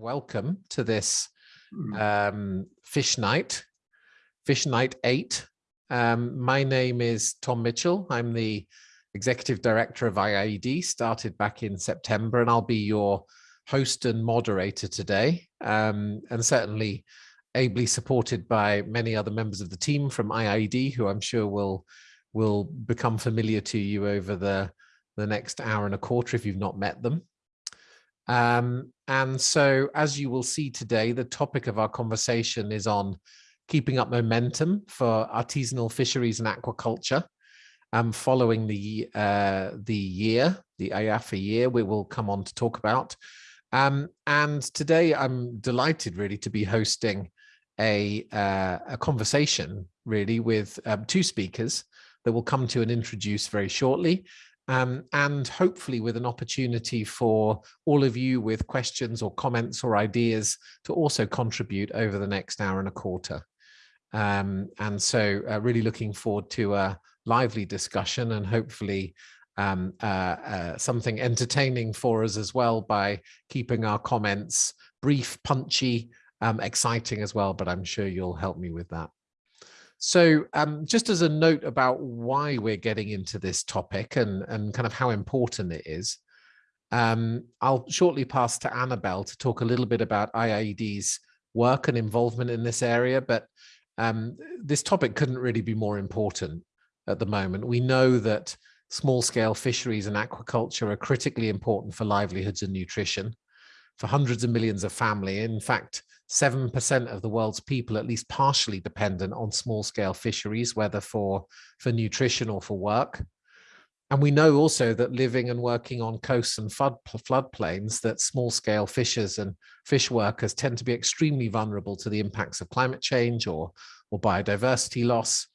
welcome to this hmm. um, fish night, fish night eight. Um, my name is Tom Mitchell. I'm the executive director of IIED, started back in September, and I'll be your host and moderator today, um, and certainly ably supported by many other members of the team from IIED, who I'm sure will will become familiar to you over the the next hour and a quarter if you've not met them. Um, and so as you will see today, the topic of our conversation is on keeping up momentum for artisanal fisheries and aquaculture. Um, following the uh, the year, the IAFA year, we will come on to talk about. Um, and today I'm delighted really to be hosting a, uh, a conversation really with um, two speakers that we'll come to and introduce very shortly um, and hopefully with an opportunity for all of you with questions or comments or ideas to also contribute over the next hour and a quarter. Um, and so uh, really looking forward to a lively discussion and hopefully um, uh, uh, something entertaining for us as well by keeping our comments brief, punchy, um, exciting as well, but I'm sure you'll help me with that. So um, just as a note about why we're getting into this topic and, and kind of how important it is, um, I'll shortly pass to Annabelle to talk a little bit about IIED's work and involvement in this area, but um, this topic couldn't really be more important at the moment. We know that small-scale fisheries and aquaculture are critically important for livelihoods and nutrition for hundreds of millions of family. In fact, 7% of the world's people at least partially dependent on small scale fisheries, whether for, for nutrition or for work. And we know also that living and working on coasts and flood, floodplains, that small scale fishers and fish workers tend to be extremely vulnerable to the impacts of climate change or, or biodiversity loss.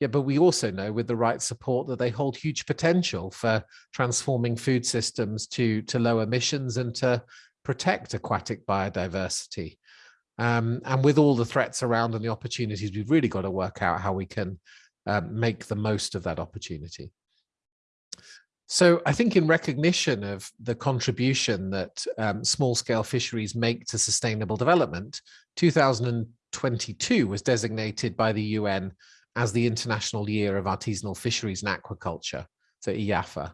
Yeah, but we also know with the right support that they hold huge potential for transforming food systems to, to low emissions and to protect aquatic biodiversity. Um, and with all the threats around and the opportunities, we've really got to work out how we can um, make the most of that opportunity. So I think in recognition of the contribution that um, small scale fisheries make to sustainable development, 2022 was designated by the UN as the International Year of Artisanal Fisheries and Aquaculture, so IAFA.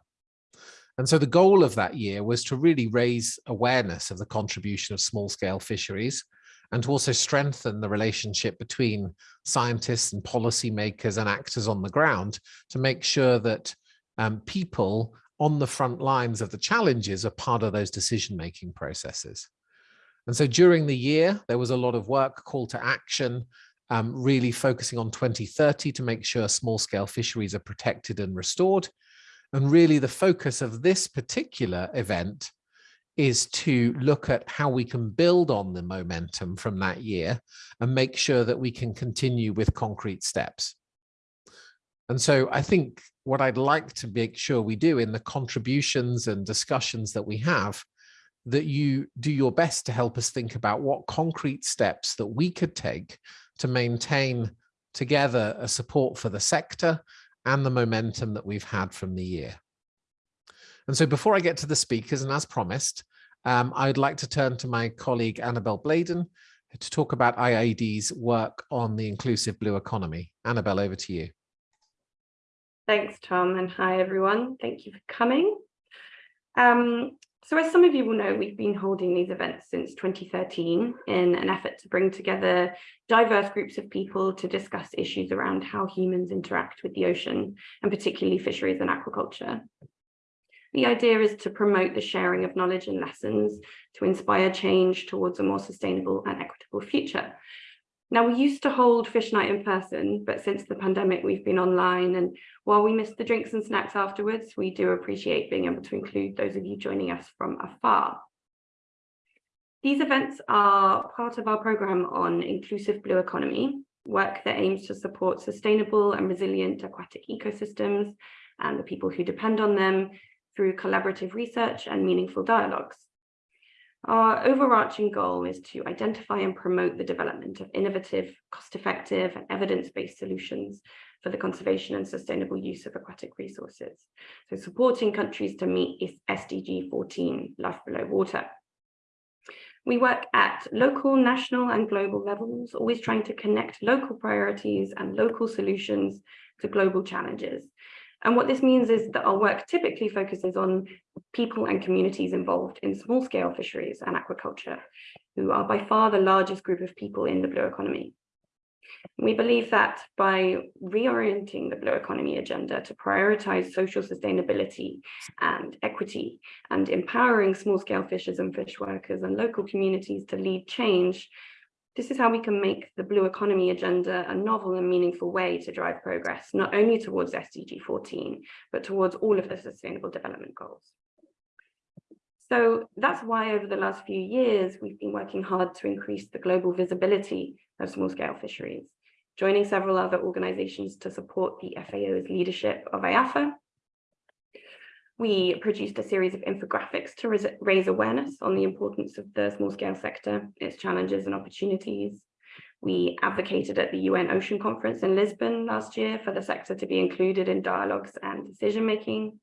And so the goal of that year was to really raise awareness of the contribution of small scale fisheries and to also strengthen the relationship between scientists and policymakers and actors on the ground to make sure that um, people on the front lines of the challenges are part of those decision-making processes. And so during the year, there was a lot of work, call to action, um, really focusing on 2030 to make sure small-scale fisheries are protected and restored. And really the focus of this particular event is to look at how we can build on the momentum from that year and make sure that we can continue with concrete steps. And so I think what I'd like to make sure we do in the contributions and discussions that we have, that you do your best to help us think about what concrete steps that we could take to maintain together a support for the sector and the momentum that we've had from the year. And so before I get to the speakers, and as promised, um, I'd like to turn to my colleague Annabelle Bladon to talk about IIED's work on the inclusive blue economy. Annabelle, over to you. Thanks, Tom, and hi, everyone. Thank you for coming. Um, so as some of you will know, we've been holding these events since 2013 in an effort to bring together diverse groups of people to discuss issues around how humans interact with the ocean, and particularly fisheries and aquaculture. The idea is to promote the sharing of knowledge and lessons to inspire change towards a more sustainable and equitable future. Now, we used to hold Fish Night in person, but since the pandemic, we've been online. And while we miss the drinks and snacks afterwards, we do appreciate being able to include those of you joining us from afar. These events are part of our programme on inclusive blue economy, work that aims to support sustainable and resilient aquatic ecosystems and the people who depend on them, through collaborative research and meaningful dialogues. Our overarching goal is to identify and promote the development of innovative, cost-effective and evidence-based solutions for the conservation and sustainable use of aquatic resources. So supporting countries to meet SDG 14, life below water. We work at local, national and global levels, always trying to connect local priorities and local solutions to global challenges. And what this means is that our work typically focuses on people and communities involved in small scale fisheries and aquaculture, who are by far the largest group of people in the blue economy. We believe that by reorienting the blue economy agenda to prioritize social sustainability and equity and empowering small scale fishers and fish workers and local communities to lead change, this is how we can make the blue economy agenda a novel and meaningful way to drive progress, not only towards SDG 14, but towards all of the sustainable development goals. So that's why over the last few years, we've been working hard to increase the global visibility of small scale fisheries, joining several other organizations to support the FAO's leadership of IAFA. We produced a series of infographics to raise awareness on the importance of the small scale sector, its challenges and opportunities. We advocated at the UN Ocean Conference in Lisbon last year for the sector to be included in dialogues and decision making.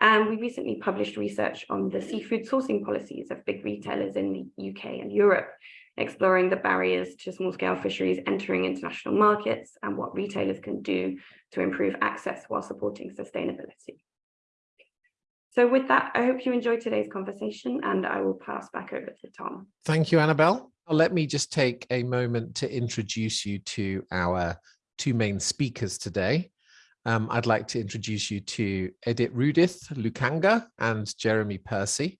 And we recently published research on the seafood sourcing policies of big retailers in the UK and Europe, exploring the barriers to small-scale fisheries entering international markets and what retailers can do to improve access while supporting sustainability. So with that, I hope you enjoyed today's conversation and I will pass back over to Tom. Thank you, Annabelle. Let me just take a moment to introduce you to our two main speakers today. Um, I'd like to introduce you to Editrudith Lukanga and Jeremy Percy.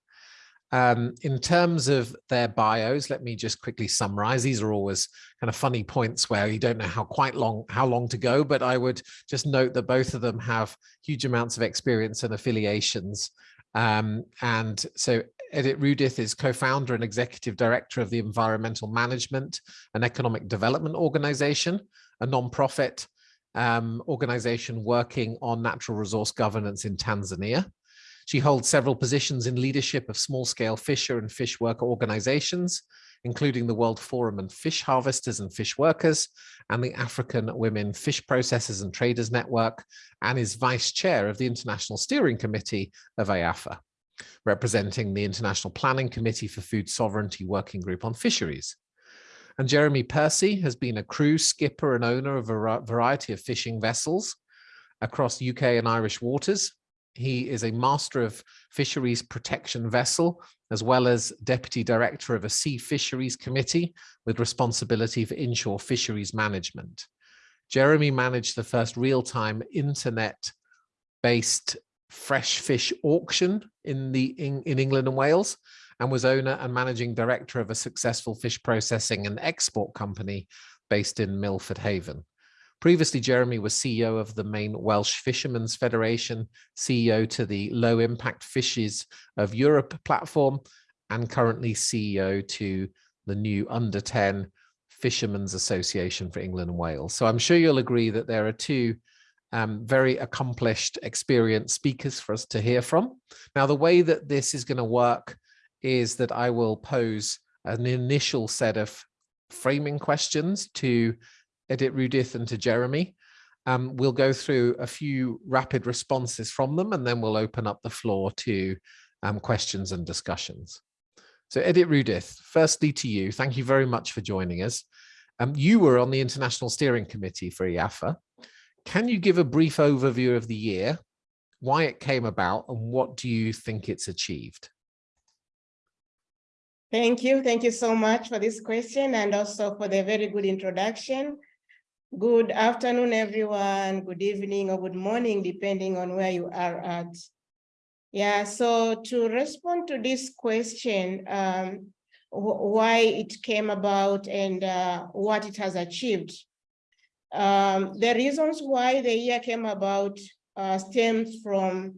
Um, in terms of their bios, let me just quickly summarize. These are always kind of funny points where you don't know how quite long, how long to go, but I would just note that both of them have huge amounts of experience and affiliations. Um, and so Editrudith is co-founder and executive director of the Environmental Management and Economic Development Organization, a non-profit um, organization working on natural resource governance in Tanzania. She holds several positions in leadership of small-scale fisher and fish worker organizations, including the World Forum on Fish Harvesters and Fish Workers and the African Women Fish Processors and Traders Network, and is vice chair of the International Steering Committee of IAFA, representing the International Planning Committee for Food Sovereignty Working Group on Fisheries. And Jeremy Percy has been a crew skipper and owner of a variety of fishing vessels across UK and Irish waters, he is a master of fisheries protection vessel, as well as deputy director of a sea fisheries committee with responsibility for inshore fisheries management. Jeremy managed the first real-time internet-based fresh fish auction in the in, in England and Wales, and was owner and managing director of a successful fish processing and export company based in Milford Haven. Previously, Jeremy was CEO of the main Welsh Fishermen's Federation, CEO to the Low Impact Fishers of Europe platform, and currently CEO to the new Under 10 Fishermen's Association for England and Wales. So I'm sure you'll agree that there are two um, very accomplished, experienced speakers for us to hear from. Now, the way that this is going to work is that I will pose an initial set of framing questions to Editrudith and to Jeremy. Um, we'll go through a few rapid responses from them and then we'll open up the floor to um, questions and discussions. So Editrudith, firstly to you, thank you very much for joining us. Um, you were on the International Steering Committee for IAFA. Can you give a brief overview of the year, why it came about and what do you think it's achieved? Thank you. Thank you so much for this question and also for the very good introduction. Good afternoon, everyone. Good evening or good morning, depending on where you are at. Yeah, so to respond to this question, um, why it came about and uh, what it has achieved. Um, the reasons why the year came about uh, stems from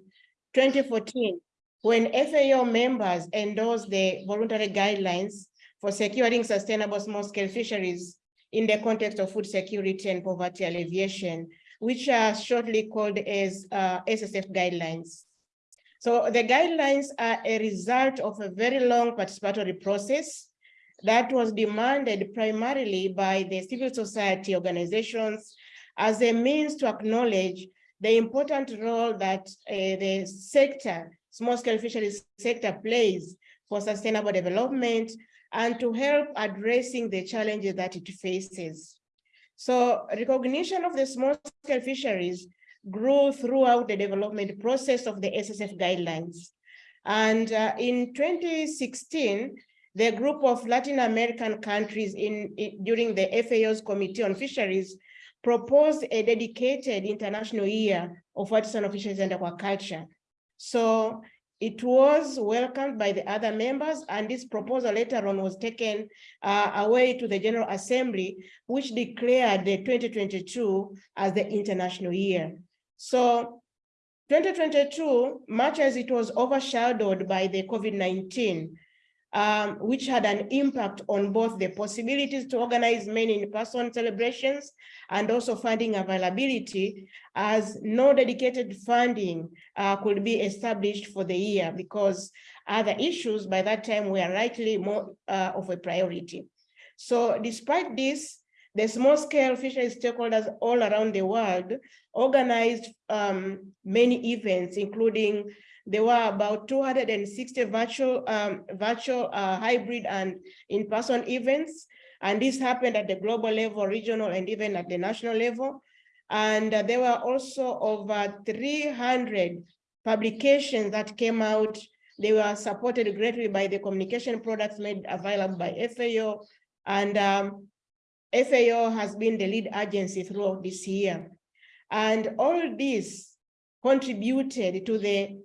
2014, when FAO members endorsed the voluntary guidelines for securing sustainable small-scale fisheries in the context of food security and poverty alleviation, which are shortly called as uh, SSF guidelines. So the guidelines are a result of a very long participatory process that was demanded primarily by the civil society organizations as a means to acknowledge the important role that uh, the sector, small-scale fisheries sector plays for sustainable development and to help addressing the challenges that it faces. So recognition of the small scale fisheries grew throughout the development process of the SSF guidelines. And uh, in 2016, the group of Latin American countries in, in, during the FAO's Committee on Fisheries proposed a dedicated international year of artisanal fisheries and aquaculture. So it was welcomed by the other members and this proposal later on was taken uh, away to the General Assembly, which declared the 2022 as the international year. So 2022, much as it was overshadowed by the COVID-19, um, which had an impact on both the possibilities to organize many in-person celebrations and also funding availability as no dedicated funding uh, could be established for the year because other issues by that time were likely more uh, of a priority. So despite this, the small scale fisheries stakeholders all around the world organized um, many events, including there were about 260 virtual, um, virtual uh, hybrid and in-person events. And this happened at the global level, regional, and even at the national level. And uh, there were also over 300 publications that came out. They were supported greatly by the communication products made available by FAO. And um, FAO has been the lead agency throughout this year. And all this contributed to the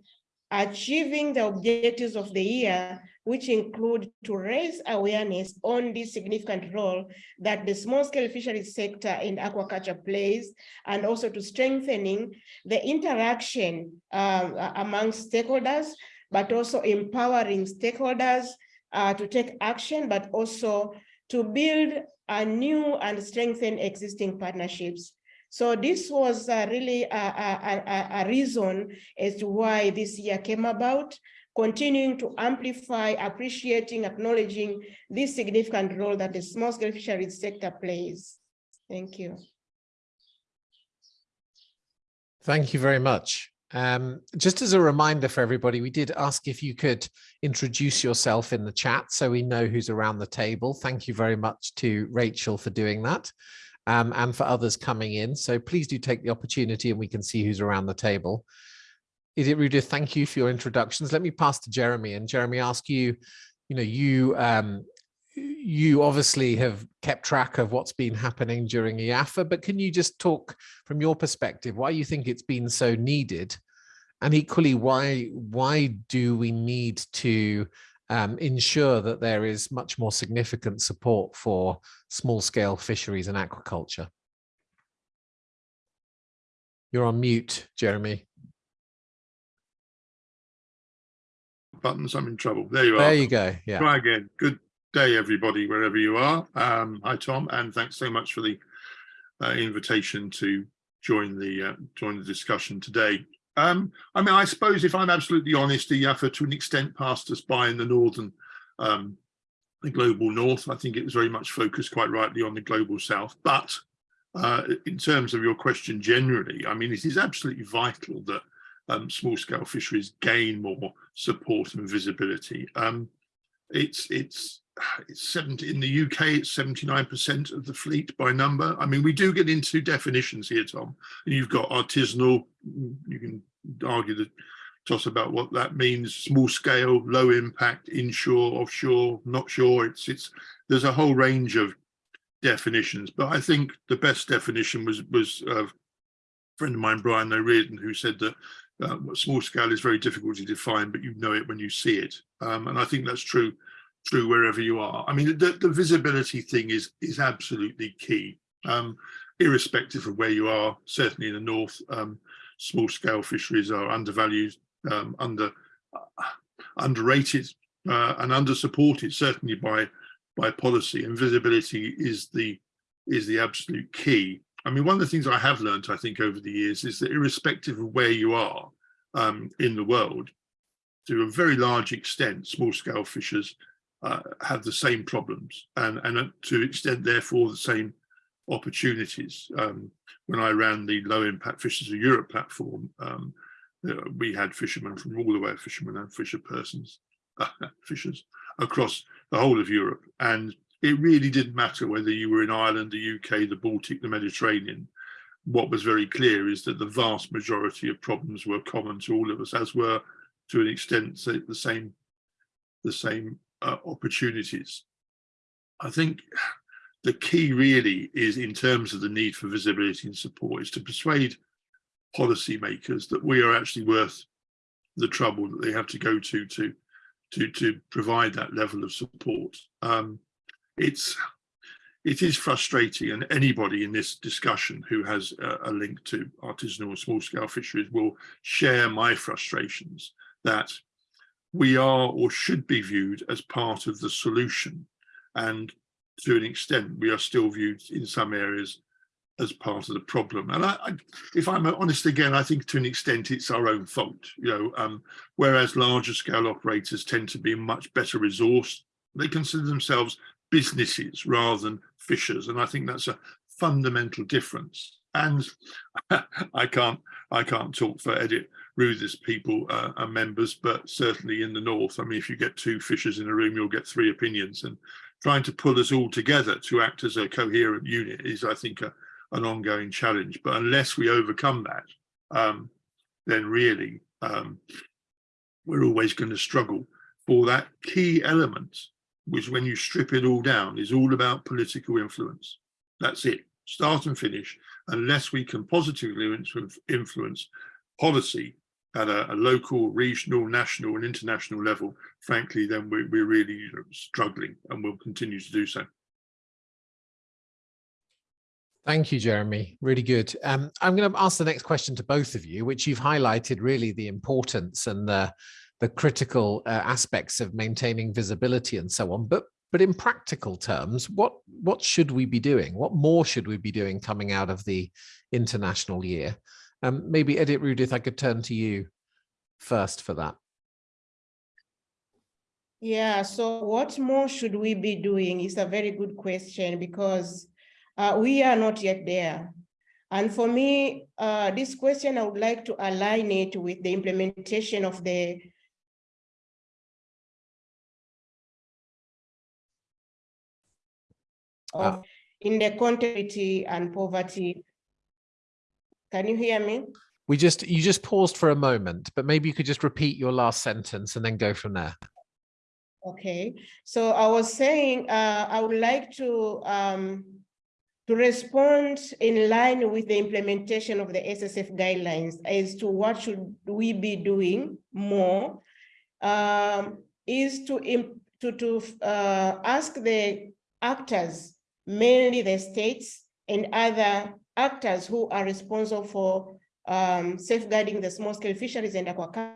achieving the objectives of the year, which include to raise awareness on the significant role that the small scale fisheries sector in aquaculture plays, and also to strengthening the interaction uh, among stakeholders, but also empowering stakeholders uh, to take action, but also to build a new and strengthen existing partnerships. So this was uh, really a, a, a, a, reason as to why this year came about, continuing to amplify, appreciating, acknowledging this significant role that the small scale fisheries sector plays. Thank you. Thank you very much. Um, just as a reminder for everybody, we did ask if you could introduce yourself in the chat so we know who's around the table. Thank you very much to Rachel for doing that um, and for others coming in. So please do take the opportunity and we can see who's around the table. Idit Ruda, thank you for your introductions. Let me pass to Jeremy and Jeremy ask you, you know, you um, you obviously have kept track of what's been happening during IAFA, but can you just talk from your perspective why you think it's been so needed? And equally, why why do we need to um, ensure that there is much more significant support for small scale fisheries and aquaculture. You're on mute, Jeremy. Buttons, I'm in trouble. There you there are. There you go. Yeah. Try again. Good day, everybody, wherever you are. Um, hi, Tom, and thanks so much for the uh, invitation to join the uh, join the discussion today. Um, I mean, I suppose if I'm absolutely honest, the IAFA to an extent passed us by in the northern, um, the global north. I think it was very much focused quite rightly on the global south. But uh, in terms of your question generally, I mean, it is absolutely vital that um, small scale fisheries gain more support and visibility. Um, it's it's it's 70 in the UK it's 79% of the fleet by number. I mean we do get into definitions here Tom. You've got artisanal you can argue the toss about what that means small scale low impact inshore offshore not sure it's it's there's a whole range of definitions but I think the best definition was was a friend of mine Brian O'Riordan who said that uh, small scale is very difficult to define but you know it when you see it. Um, and I think that's true true wherever you are. I mean, the, the visibility thing is is absolutely key, um, irrespective of where you are. Certainly in the north, um, small scale fisheries are undervalued, um, under uh, underrated, uh, and under supported. Certainly by by policy, and visibility is the is the absolute key. I mean, one of the things I have learned, I think, over the years is that irrespective of where you are um, in the world, to a very large extent, small scale fishers uh, have the same problems and, and to extent therefore the same opportunities. Um, when I ran the low impact Fishers of Europe platform, um, uh, we had fishermen from all the way fishermen and fisher persons, uh, fishers across the whole of Europe. And it really didn't matter whether you were in Ireland, the UK, the Baltic, the Mediterranean. What was very clear is that the vast majority of problems were common to all of us, as were to an extent the same, the same uh, opportunities. I think the key really is in terms of the need for visibility and support is to persuade policymakers that we are actually worth the trouble that they have to go to to to to provide that level of support. Um, it's it is frustrating, and anybody in this discussion who has a, a link to artisanal or small scale fisheries will share my frustrations that we are or should be viewed as part of the solution, and to an extent we are still viewed in some areas as part of the problem. And I, I, if I'm honest again, I think to an extent it's our own fault, you know, um, whereas larger scale operators tend to be much better resourced, they consider themselves businesses rather than fishers. And I think that's a fundamental difference. And I can't, I can't talk for Edit Ruth's people uh, and members, but certainly in the North, I mean, if you get two fishers in a room, you'll get three opinions and trying to pull us all together to act as a coherent unit is, I think, a, an ongoing challenge. But unless we overcome that, um, then really um, we're always going to struggle for that key element, which when you strip it all down is all about political influence. That's it, start and finish. Unless we can positively influence policy at a, a local, regional, national and international level, frankly, then we, we're really struggling and we'll continue to do so. Thank you, Jeremy. Really good. Um, I'm going to ask the next question to both of you, which you've highlighted really the importance and the, the critical uh, aspects of maintaining visibility and so on. But but in practical terms, what what should we be doing? What more should we be doing coming out of the international year? Um, maybe Editrudith, I could turn to you first for that. Yeah, so what more should we be doing is a very good question because uh, we are not yet there. And for me, uh, this question, I would like to align it with the implementation of the of uh, inequality and poverty. Can you hear me? We just, you just paused for a moment, but maybe you could just repeat your last sentence and then go from there. Okay, so I was saying uh, I would like to um, to respond in line with the implementation of the SSF guidelines as to what should we be doing more um, is to, to, to uh, ask the actors, mainly the states and other actors who are responsible for um, safeguarding the small scale fisheries and aquaculture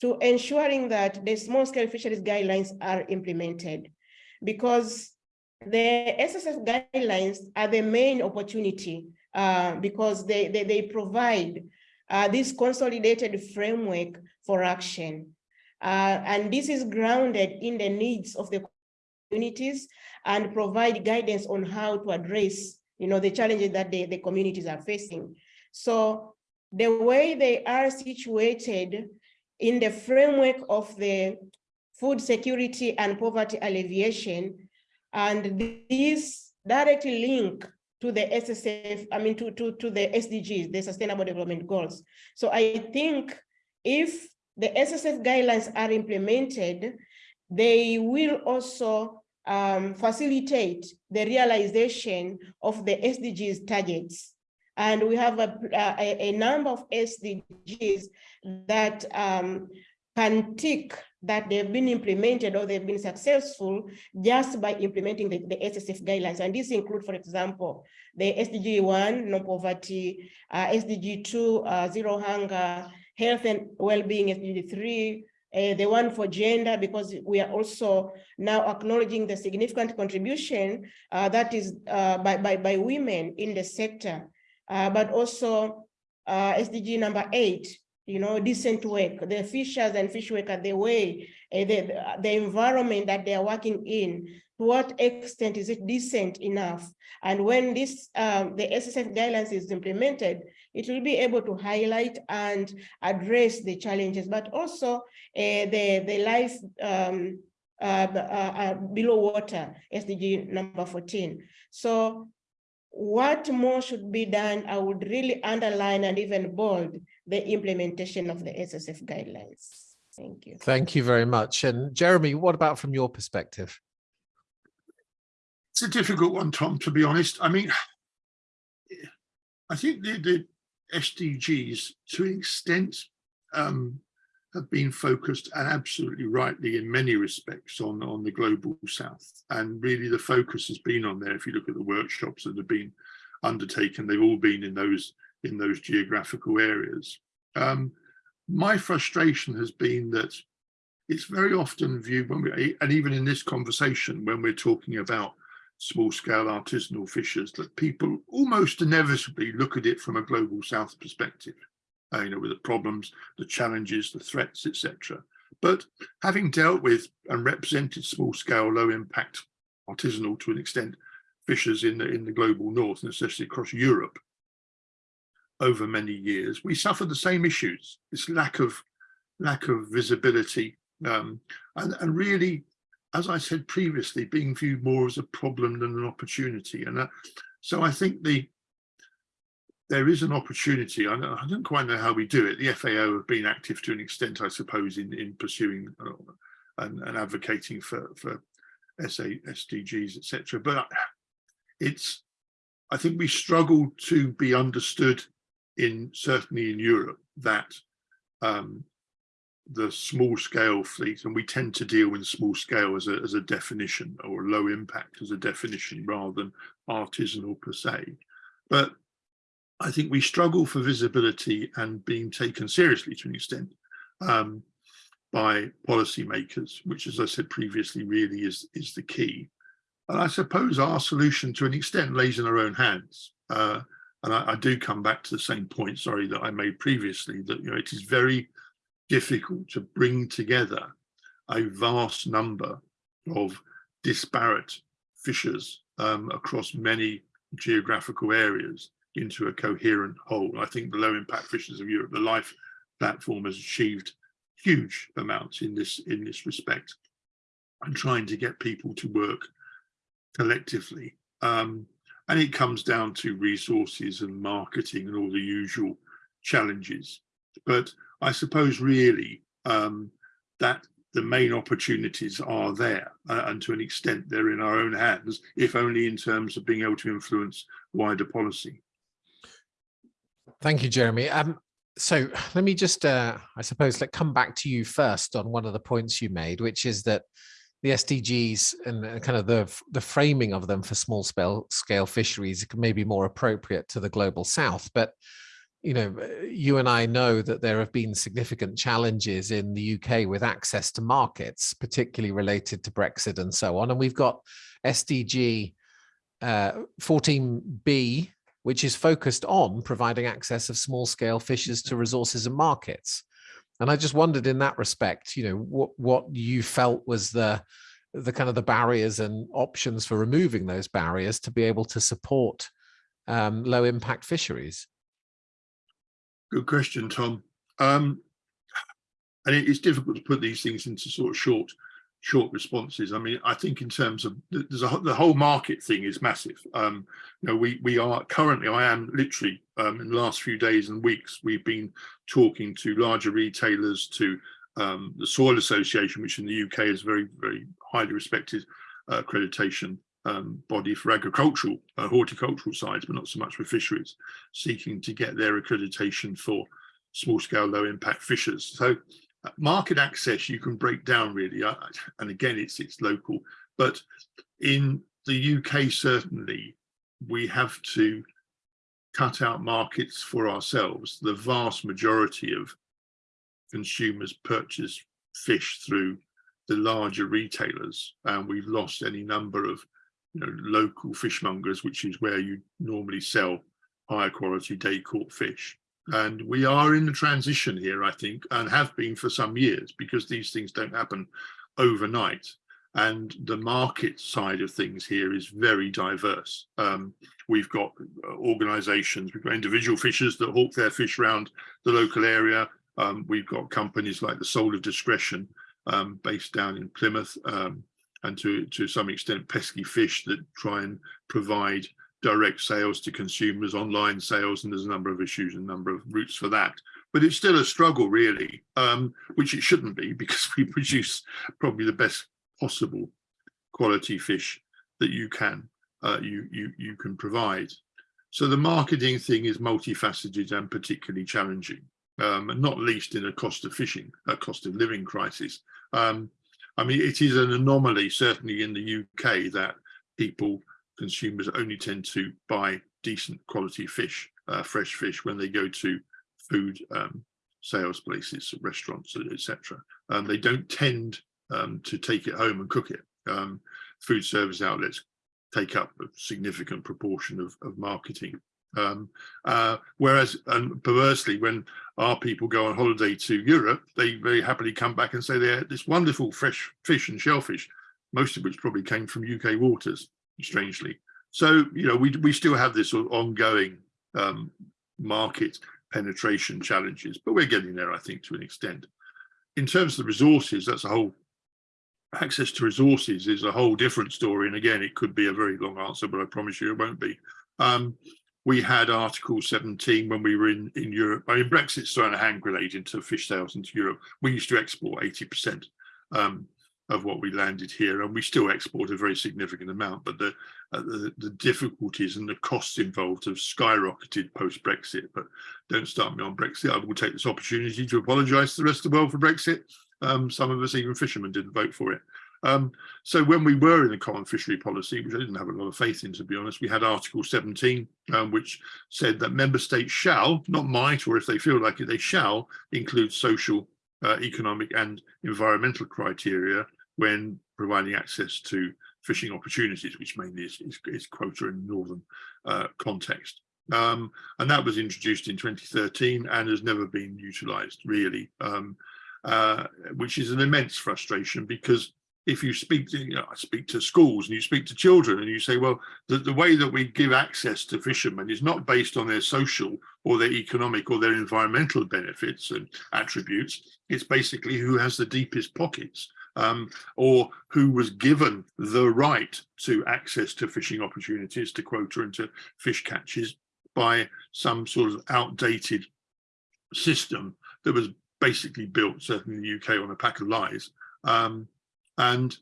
to ensuring that the small scale fisheries guidelines are implemented because the SSF guidelines are the main opportunity uh, because they, they, they provide uh, this consolidated framework for action. Uh, and this is grounded in the needs of the communities and provide guidance on how to address you know, the challenges that the, the communities are facing. So the way they are situated in the framework of the food security and poverty alleviation and these directly link to the SSF, I mean, to, to, to the SDGs, the Sustainable Development Goals. So I think if the SSF guidelines are implemented, they will also um, facilitate the realization of the SDGs targets. And we have a, a, a number of SDGs that um, can tick that they've been implemented or they've been successful just by implementing the, the SSF guidelines. And these include, for example, the SDG 1, no poverty, uh, SDG 2, uh, zero hunger, health and well-being, SDG 3, uh, the one for gender, because we are also now acknowledging the significant contribution uh, that is uh, by, by, by women in the sector, uh, but also uh, SDG number eight, you know, decent work, the fishers and fish workers, the way, uh, the, the environment that they are working in, to what extent is it decent enough? And when this, um, the SSF guidelines is implemented, it will be able to highlight and address the challenges, but also uh, the, the life, um, uh, uh, uh, below water, SDG number 14. So what more should be done? I would really underline and even bold the implementation of the SSF guidelines. Thank you. Thank you very much. And Jeremy, what about from your perspective? It's a difficult one, Tom, to be honest. I mean, I think the, the SDGs to an extent um, have been focused and absolutely rightly in many respects on, on the global south. And really the focus has been on there. If you look at the workshops that have been undertaken, they've all been in those in those geographical areas. Um, my frustration has been that it's very often viewed when we, and even in this conversation, when we're talking about small scale artisanal fishers, that people almost inevitably look at it from a global south perspective, uh, you know, with the problems, the challenges, the threats, etc. But having dealt with and represented small scale, low impact artisanal to an extent fishers in the in the global north and especially across Europe over many years, we suffered the same issues, this lack of lack of visibility um, and, and really, as I said previously, being viewed more as a problem than an opportunity. And uh, so I think the there is an opportunity. I don't, I don't quite know how we do it. The FAO have been active to an extent, I suppose, in, in pursuing uh, and, and advocating for, for SA, SDGs, etc. But it's, I think we struggle to be understood in certainly in Europe that um, the small scale fleet, and we tend to deal with small scale as a, as a definition or low impact as a definition rather than artisanal per se. But I think we struggle for visibility and being taken seriously to an extent um, by policymakers, which as I said previously really is, is the key. And I suppose our solution to an extent lays in our own hands. Uh, and I, I, do come back to the same point, sorry, that I made previously, that you know it is very difficult to bring together a vast number of disparate fishers um, across many geographical areas into a coherent whole. I think the low impact fishers of Europe, the LIFE platform has achieved huge amounts in this in this respect and trying to get people to work collectively. Um, and it comes down to resources and marketing and all the usual challenges. But I suppose really um, that the main opportunities are there uh, and to an extent they're in our own hands, if only in terms of being able to influence wider policy. Thank you, Jeremy. Um, so let me just, uh, I suppose, let come back to you first on one of the points you made, which is that the SDGs and kind of the the framing of them for small scale scale fisheries may be more appropriate to the global south. But you know, you and I know that there have been significant challenges in the UK with access to markets, particularly related to Brexit and so on. And we've got SDG uh, 14B, which is focused on providing access of small scale fishers to resources and markets. And I just wondered in that respect, you know, what, what you felt was the, the kind of the barriers and options for removing those barriers to be able to support um, low impact fisheries. Good question, Tom. Um, and it, it's difficult to put these things into sort of short, short responses. I mean, I think in terms of there's a, the whole market thing is massive. Um, you know, we we are currently, I am literally um, in the last few days and weeks, we've been talking to larger retailers, to um, the Soil Association, which in the UK is very, very highly respected uh, accreditation um, body for agricultural, uh, horticultural sides, but not so much for fisheries, seeking to get their accreditation for small scale, low impact fishers. So uh, market access you can break down really, uh, and again, it's, it's local, but in the UK, certainly, we have to cut out markets for ourselves. The vast majority of consumers purchase fish through the larger retailers, and we've lost any number of you know, local fishmongers, which is where you normally sell higher quality day caught fish. And we are in the transition here, I think, and have been for some years because these things don't happen overnight. And the market side of things here is very diverse. Um, we've got uh, organizations, we've got individual fishers that hawk their fish around the local area. Um, we've got companies like the Sole of Discretion um, based down in Plymouth, um, and to, to some extent pesky fish that try and provide direct sales to consumers, online sales, and there's a number of issues and a number of routes for that. But it's still a struggle, really, um, which it shouldn't be because we produce probably the best possible quality fish that you can uh, you you you can provide. So the marketing thing is multifaceted and particularly challenging, um, and not least in a cost of fishing, a cost of living crisis. Um, I mean, it is an anomaly, certainly in the UK, that people, consumers only tend to buy decent quality fish, uh, fresh fish, when they go to food um, sales places, restaurants, etc. Um, they don't tend um, to take it home and cook it. Um, food service outlets take up a significant proportion of, of marketing. Um, uh, whereas, and perversely, when our people go on holiday to Europe, they very happily come back and say they had this wonderful fresh fish and shellfish, most of which probably came from UK waters, strangely. So, you know, we, we still have this sort of ongoing um, market penetration challenges, but we're getting there, I think, to an extent. In terms of the resources, that's a whole access to resources is a whole different story. And again, it could be a very long answer, but I promise you it won't be. Um, we had Article 17 when we were in, in Europe. I mean, Brexit's thrown a hand grenade into fish sales into Europe. We used to export 80% um, of what we landed here, and we still export a very significant amount. But the, uh, the, the difficulties and the costs involved have skyrocketed post Brexit. But don't start me on Brexit. I will take this opportunity to apologise to the rest of the world for Brexit. Um, some of us, even fishermen, didn't vote for it. Um, so when we were in the common fishery policy, which I didn't have a lot of faith in, to be honest, we had Article 17, um, which said that member states shall, not might, or if they feel like it, they shall include social, uh, economic and environmental criteria when providing access to fishing opportunities, which mainly is, is, is quota in the northern uh, context. Um, and that was introduced in 2013 and has never been utilised really. Um, uh, which is an immense frustration because if you speak to you know, I speak to schools and you speak to children and you say, well, the, the way that we give access to fishermen is not based on their social or their economic or their environmental benefits and attributes. It's basically who has the deepest pockets um, or who was given the right to access to fishing opportunities, to quota and to fish catches by some sort of outdated system that was basically built, certainly in the UK, on a pack of lies. Um, and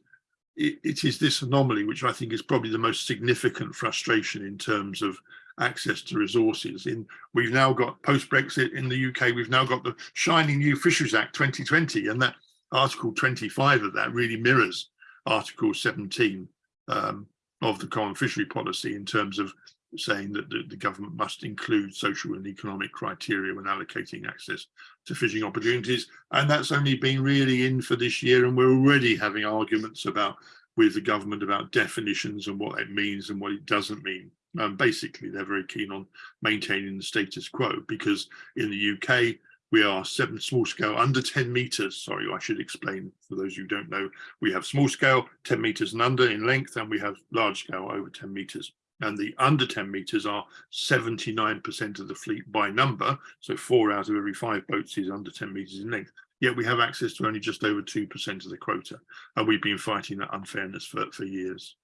it, it is this anomaly, which I think is probably the most significant frustration in terms of access to resources. In We've now got post-Brexit in the UK, we've now got the shining new Fisheries Act 2020, and that Article 25 of that really mirrors Article 17 um, of the Common Fishery Policy in terms of saying that the, the, government must include social and economic criteria when allocating access to fishing opportunities. And that's only been really in for this year. And we're already having arguments about with the government about definitions and what it means and what it doesn't mean. Um, basically, they're very keen on maintaining the status quo because in the UK, we are seven small scale under 10 meters. Sorry, I should explain for those who don't know. We have small scale 10 meters and under in length, and we have large scale over 10 meters and the under 10 meters are 79% of the fleet by number. So four out of every five boats is under 10 meters in length. Yet we have access to only just over 2% of the quota. And we've been fighting that unfairness for, for years.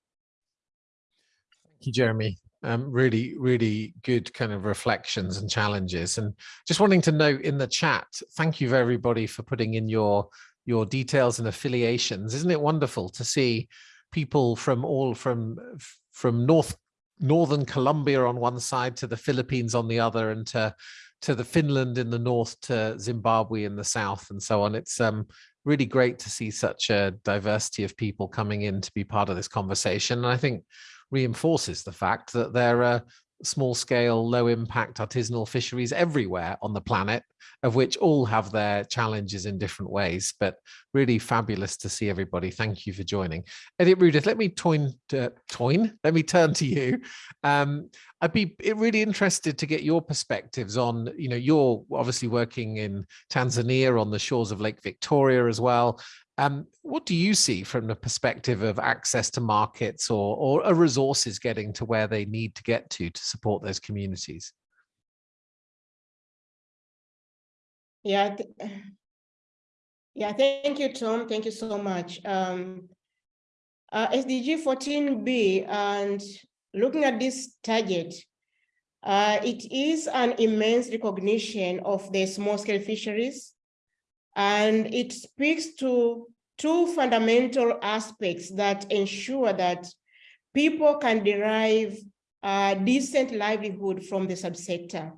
Thank you, Jeremy. Um, really, really good kind of reflections and challenges. And just wanting to note in the chat, thank you everybody for putting in your your details and affiliations. Isn't it wonderful to see people from all from from North northern Colombia on one side to the Philippines on the other and to to the Finland in the north to Zimbabwe in the south and so on. It's um, really great to see such a diversity of people coming in to be part of this conversation. And I think reinforces the fact that there are small scale, low impact artisanal fisheries everywhere on the planet, of which all have their challenges in different ways, but really fabulous to see everybody. Thank you for joining. Editrudith, let me toin, uh, toin, let me turn to you. Um, I'd be really interested to get your perspectives on, you know, you're obviously working in Tanzania on the shores of Lake Victoria as well. Um, what do you see from the perspective of access to markets or, or resources getting to where they need to get to to support those communities? Yeah, Yeah, thank you, Tom. Thank you so much. Um, uh, SDG 14B and looking at this target, uh, it is an immense recognition of the small scale fisheries. And it speaks to two fundamental aspects that ensure that people can derive a decent livelihood from the subsector.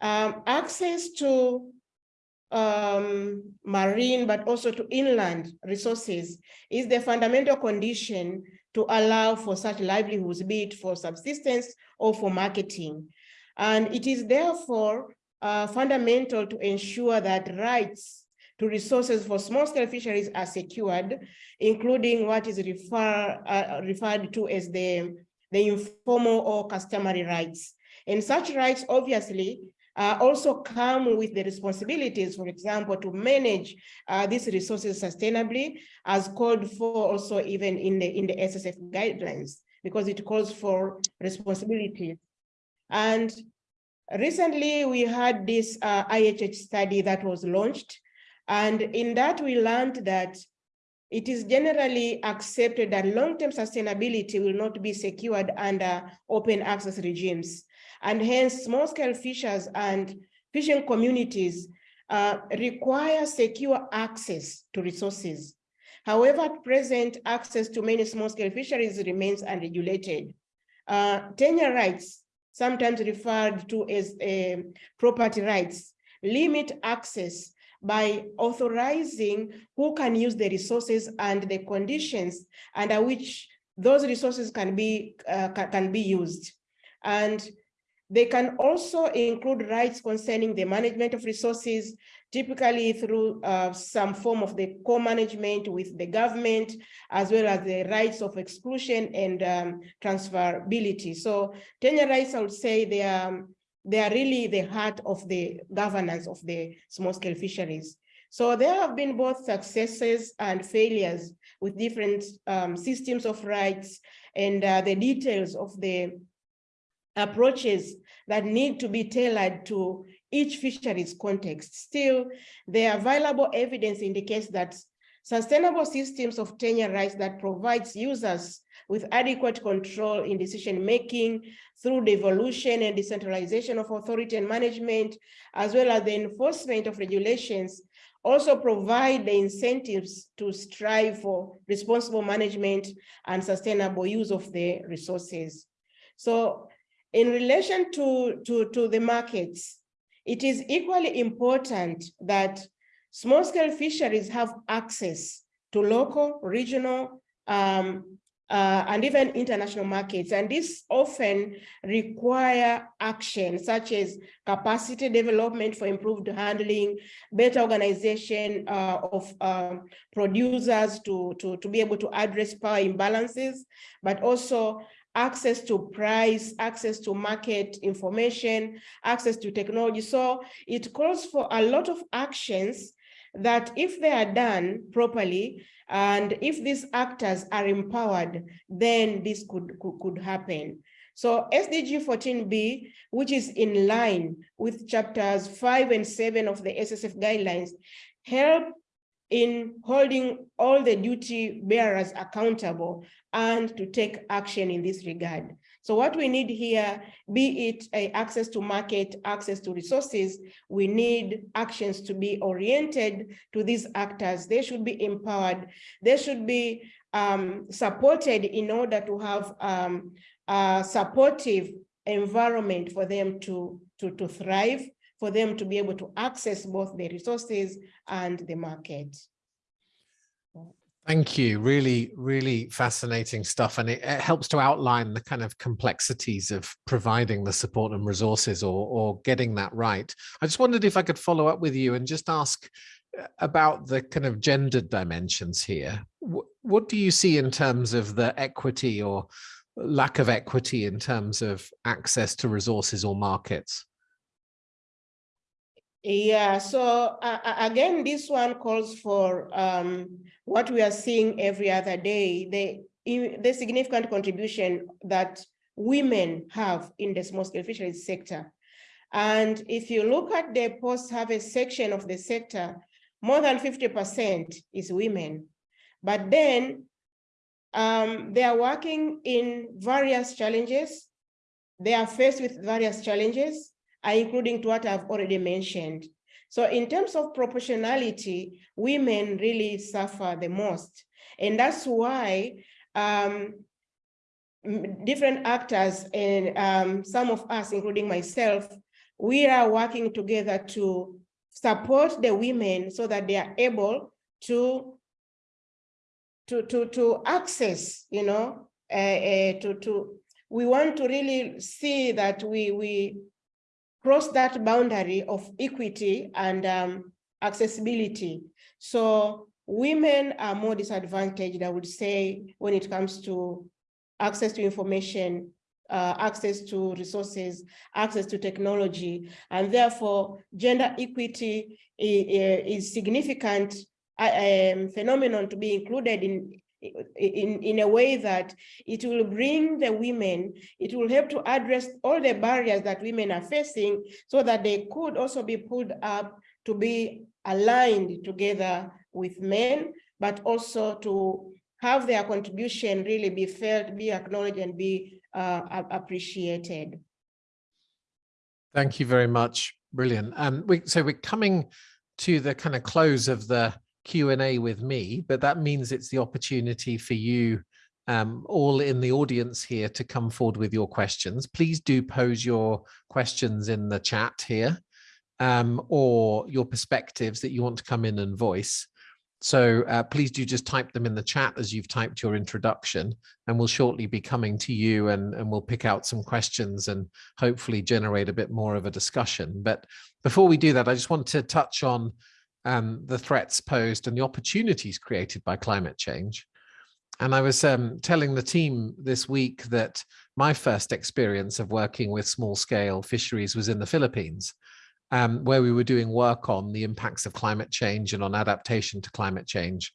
Um, access to um, marine, but also to inland resources is the fundamental condition to allow for such livelihoods, be it for subsistence or for marketing. And it is therefore fundamental to ensure that rights to resources for small scale fisheries are secured, including what is refer, uh, referred to as the, the informal or customary rights. And such rights obviously uh, also come with the responsibilities, for example, to manage uh, these resources sustainably as called for also even in the, in the SSF guidelines, because it calls for responsibility. And recently we had this uh, IHH study that was launched. And in that we learned that it is generally accepted that long-term sustainability will not be secured under open access regimes and hence small scale fishers and fishing communities uh, require secure access to resources. However, at present, access to many small scale fisheries remains unregulated. Uh, tenure rights, sometimes referred to as uh, property rights, limit access by authorizing who can use the resources and the conditions under which those resources can be uh, can be used. And they can also include rights concerning the management of resources, typically through uh, some form of the co-management with the government, as well as the rights of exclusion and um, transferability. So tenure rights, I would say they are, they are really the heart of the governance of the small-scale fisheries. So there have been both successes and failures with different um, systems of rights and uh, the details of the approaches that need to be tailored to each fisheries context. Still, the available evidence indicates that sustainable systems of tenure rights that provides users with adequate control in decision-making through devolution and decentralization of authority and management, as well as the enforcement of regulations, also provide the incentives to strive for responsible management and sustainable use of the resources. So in relation to, to, to the markets, it is equally important that small scale fisheries have access to local, regional, um, uh, and even international markets. And this often require action such as capacity development for improved handling, better organization uh, of uh, producers to, to, to be able to address power imbalances, but also access to price, access to market information, access to technology. So it calls for a lot of actions that if they are done properly, and if these actors are empowered, then this could, could, could happen. So SDG 14B, which is in line with chapters five and seven of the SSF guidelines, help in holding all the duty bearers accountable and to take action in this regard. So what we need here, be it access to market, access to resources, we need actions to be oriented to these actors. They should be empowered. They should be um, supported in order to have um, a supportive environment for them to, to, to thrive for them to be able to access both the resources and the market. Thank you. Really, really fascinating stuff. And it, it, helps to outline the kind of complexities of providing the support and resources or, or getting that right. I just wondered if I could follow up with you and just ask uh, about the kind of gendered dimensions here. What, what do you see in terms of the equity or lack of equity in terms of access to resources or markets? Yeah, so uh, again, this one calls for um, what we are seeing every other day, the, the significant contribution that women have in the small scale fisheries sector. And if you look at the post-harvest section of the sector, more than 50% is women. But then um, they are working in various challenges. They are faced with various challenges, uh, including to what I've already mentioned. So in terms of proportionality, women really suffer the most. And that's why um, different actors and um, some of us, including myself, we are working together to support the women so that they are able to to to to access you know uh, uh, to to we want to really see that we we cross that boundary of equity and um, accessibility. So women are more disadvantaged i would say when it comes to access to information uh, access to resources, access to technology, and therefore gender equity is, is significant uh, um, phenomenon to be included in, in, in a way that it will bring the women, it will help to address all the barriers that women are facing so that they could also be pulled up to be aligned together with men, but also to have their contribution really be felt, be acknowledged, and be uh, appreciated. Thank you very much. Brilliant. Um, we, so we're coming to the kind of close of the Q&A with me, but that means it's the opportunity for you um, all in the audience here to come forward with your questions. Please do pose your questions in the chat here um, or your perspectives that you want to come in and voice. So uh, please do just type them in the chat as you've typed your introduction and we'll shortly be coming to you and, and we'll pick out some questions and hopefully generate a bit more of a discussion. But before we do that, I just want to touch on um, the threats posed and the opportunities created by climate change. And I was um, telling the team this week that my first experience of working with small scale fisheries was in the Philippines um, where we were doing work on the impacts of climate change and on adaptation to climate change.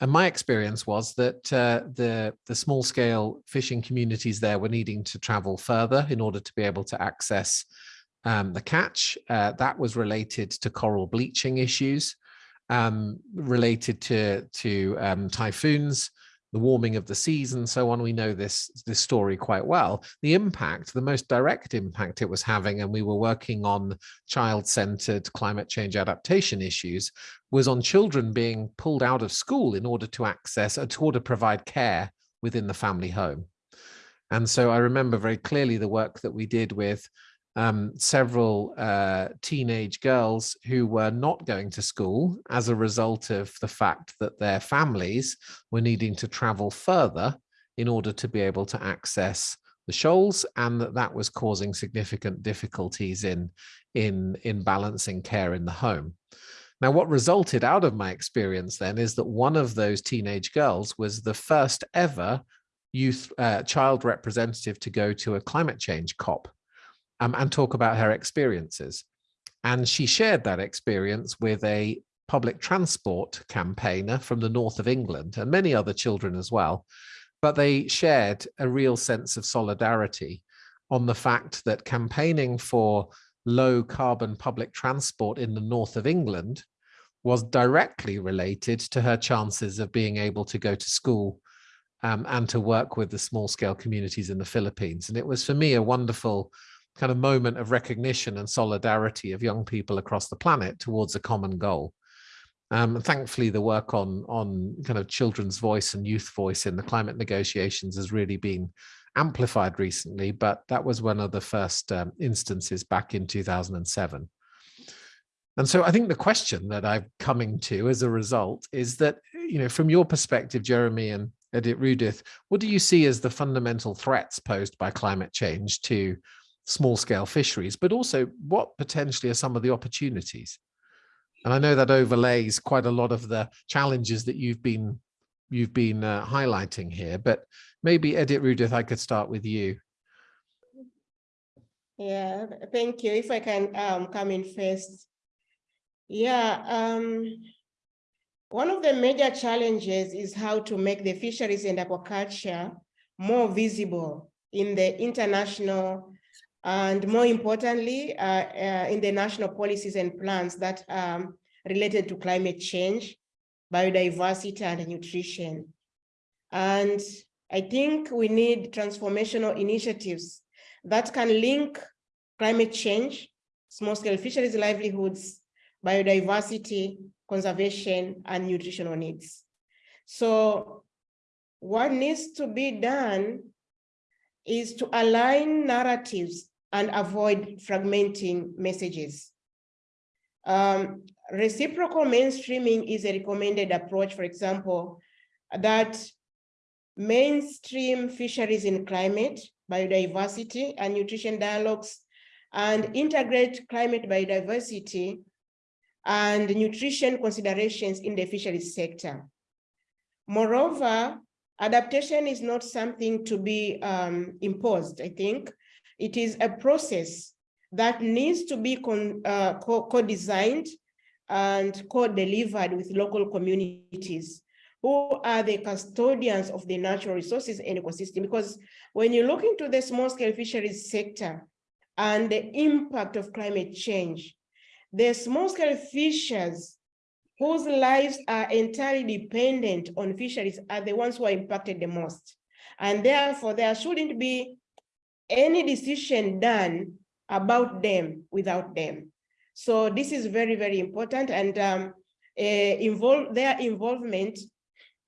And my experience was that uh, the, the small scale fishing communities there were needing to travel further in order to be able to access um, the catch. Uh, that was related to coral bleaching issues, um, related to, to um, typhoons, the warming of the seas and so on. We know this, this story quite well. The impact, the most direct impact it was having, and we were working on child-centered climate change adaptation issues, was on children being pulled out of school in order to access, or to provide care within the family home. And so I remember very clearly the work that we did with um, several uh, teenage girls who were not going to school as a result of the fact that their families were needing to travel further in order to be able to access the shoals and that that was causing significant difficulties in in in balancing care in the home. Now what resulted out of my experience then is that one of those teenage girls was the first ever youth uh, child representative to go to a climate change cop um, and talk about her experiences. And she shared that experience with a public transport campaigner from the north of England and many other children as well. But they shared a real sense of solidarity on the fact that campaigning for low carbon public transport in the north of England was directly related to her chances of being able to go to school um, and to work with the small scale communities in the Philippines. And it was for me a wonderful kind of moment of recognition and solidarity of young people across the planet towards a common goal. Um, and thankfully, the work on on kind of children's voice and youth voice in the climate negotiations has really been amplified recently, but that was one of the first um, instances back in 2007. And so I think the question that I'm coming to as a result is that, you know, from your perspective, Jeremy and Editrudith, what do you see as the fundamental threats posed by climate change to small scale fisheries, but also what potentially are some of the opportunities? And I know that overlays quite a lot of the challenges that you've been you've been uh, highlighting here, but maybe Editrudith, I could start with you. Yeah, thank you. If I can um, come in first. Yeah, um, one of the major challenges is how to make the fisheries and aquaculture more visible in the international and more importantly, uh, uh, in the national policies and plans that um, related to climate change, biodiversity and nutrition. And I think we need transformational initiatives that can link climate change, small-scale fisheries livelihoods, biodiversity, conservation, and nutritional needs. So what needs to be done is to align narratives and avoid fragmenting messages. Um, reciprocal mainstreaming is a recommended approach, for example, that mainstream fisheries in climate, biodiversity, and nutrition dialogues, and integrate climate biodiversity and nutrition considerations in the fisheries sector. Moreover, adaptation is not something to be um, imposed, I think. It is a process that needs to be uh, co-designed and co-delivered with local communities who are the custodians of the natural resources and ecosystem. Because when you look into the small scale fisheries sector and the impact of climate change, the small scale fishers whose lives are entirely dependent on fisheries are the ones who are impacted the most. And therefore, there shouldn't be any decision done about them without them. So this is very, very important and um, uh, involve their involvement,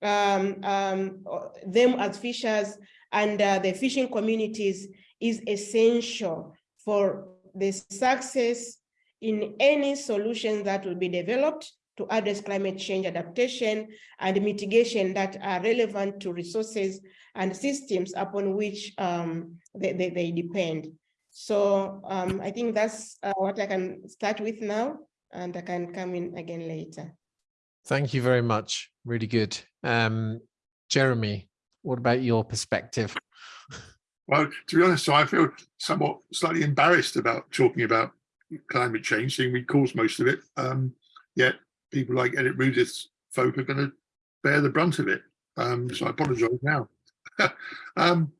um, um, them as fishers and uh, the fishing communities is essential for the success in any solution that will be developed to address climate change adaptation and mitigation that are relevant to resources and systems upon which um, they, they, they, depend. So um, I think that's uh, what I can start with now, and I can come in again later. Thank you very much. Really good. Um, Jeremy, what about your perspective? Well, to be honest, so I feel somewhat slightly embarrassed about talking about climate change, seeing we caused most of it. Um, yet people like Editrudith's folk are going to bear the brunt of it. Um, so I apologise now. um,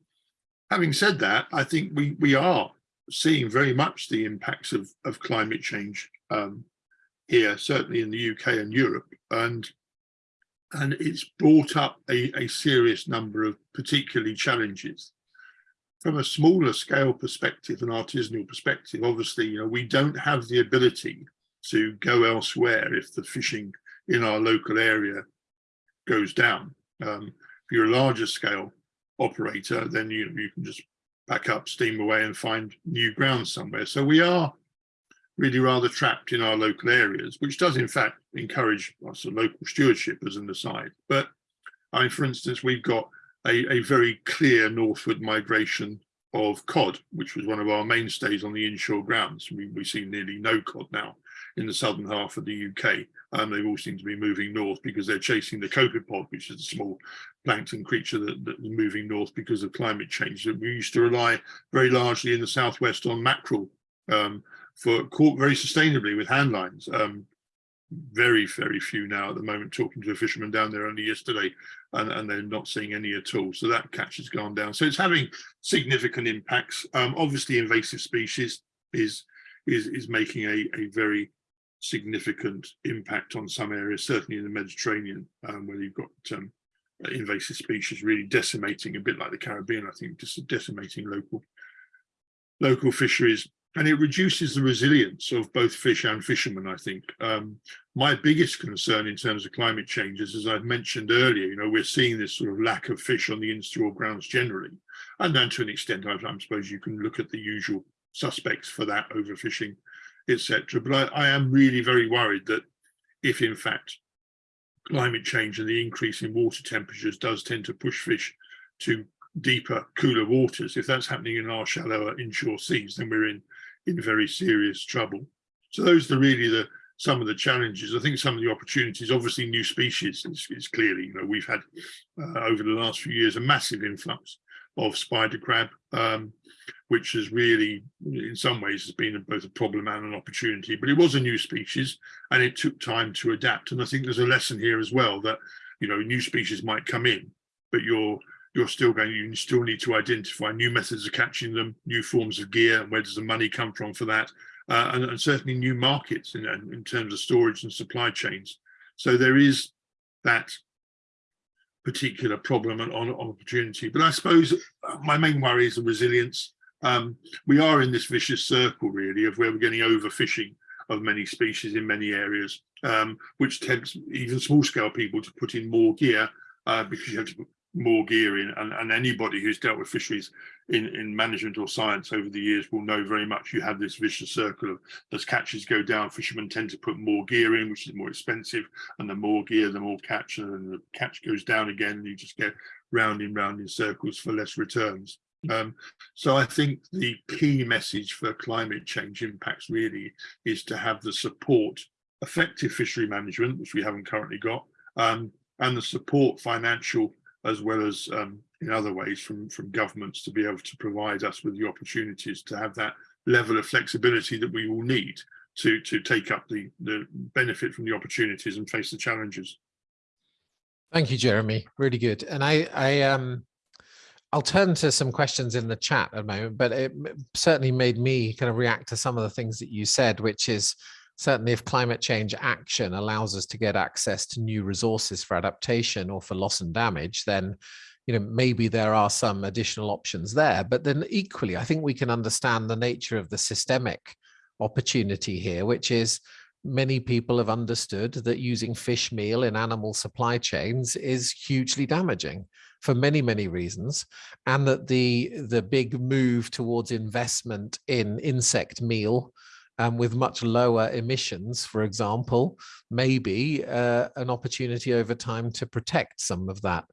having said that, I think we we are seeing very much the impacts of of climate change um, here, certainly in the UK and Europe, and and it's brought up a, a serious number of particularly challenges. From a smaller scale perspective, an artisanal perspective, obviously, you know, we don't have the ability to go elsewhere if the fishing in our local area goes down. Um, if you're a larger scale operator, then you, you can just back up, steam away and find new ground somewhere. So we are really rather trapped in our local areas, which does in fact encourage lots of local stewardship as an aside. But I mean, for instance, we've got a, a very clear northward migration of cod, which was one of our mainstays on the inshore grounds. We, we see nearly no cod now in the southern half of the UK. And they all seem to be moving north because they're chasing the copepod, which is a small plankton creature that, that is moving north because of climate change. We used to rely very largely in the southwest on mackerel um, for caught very sustainably with hand lines. Um, very, very few now at the moment, talking to a fisherman down there only yesterday, and, and they're not seeing any at all. So that catch has gone down. So it's having significant impacts. Um, obviously, invasive species is is is making a, a very significant impact on some areas, certainly in the Mediterranean, um, where you've got um, invasive species really decimating, a bit like the Caribbean, I think, just decimating local local fisheries. And it reduces the resilience of both fish and fishermen, I think. Um, my biggest concern in terms of climate change is, as I've mentioned earlier, you know, we're seeing this sort of lack of fish on the inshore grounds generally. And then to an extent, I, I suppose you can look at the usual suspects for that overfishing etc. But I, I am really very worried that if in fact climate change and the increase in water temperatures does tend to push fish to deeper, cooler waters, if that's happening in our shallower inshore seas, then we're in in very serious trouble. So those are really the some of the challenges. I think some of the opportunities, obviously new species is, is clearly, you know, we've had uh, over the last few years a massive influx of spider crab, um, which has really, in some ways, has been both a problem and an opportunity. But it was a new species, and it took time to adapt. And I think there's a lesson here as well that you know new species might come in, but you're you're still going. You still need to identify new methods of catching them, new forms of gear, where does the money come from for that? uh, and, and certainly new markets in, in terms of storage and supply chains. So there is that particular problem and on, on opportunity. But I suppose my main worry is the resilience. Um, we are in this vicious circle really of where we're getting overfishing of many species in many areas, um, which tempts even small scale people to put in more gear uh, because you have to more gear in and, and anybody who's dealt with fisheries in, in management or science over the years will know very much you have this vicious circle of as catches go down, fishermen tend to put more gear in, which is more expensive, and the more gear, the more catch, and then the catch goes down again, and you just get round and round in circles for less returns. Um, so I think the key message for climate change impacts really is to have the support, effective fishery management, which we haven't currently got, um, and the support financial as well as um, in other ways from, from governments to be able to provide us with the opportunities to have that level of flexibility that we will need to, to take up the, the benefit from the opportunities and face the challenges. Thank you, Jeremy. Really good. And I, I, um, I'll turn to some questions in the chat at a moment, but it certainly made me kind of react to some of the things that you said, which is certainly if climate change action allows us to get access to new resources for adaptation or for loss and damage, then you know, maybe there are some additional options there. But then equally, I think we can understand the nature of the systemic opportunity here, which is many people have understood that using fish meal in animal supply chains is hugely damaging for many, many reasons, and that the, the big move towards investment in insect meal um, with much lower emissions, for example, maybe uh, an opportunity over time to protect some of that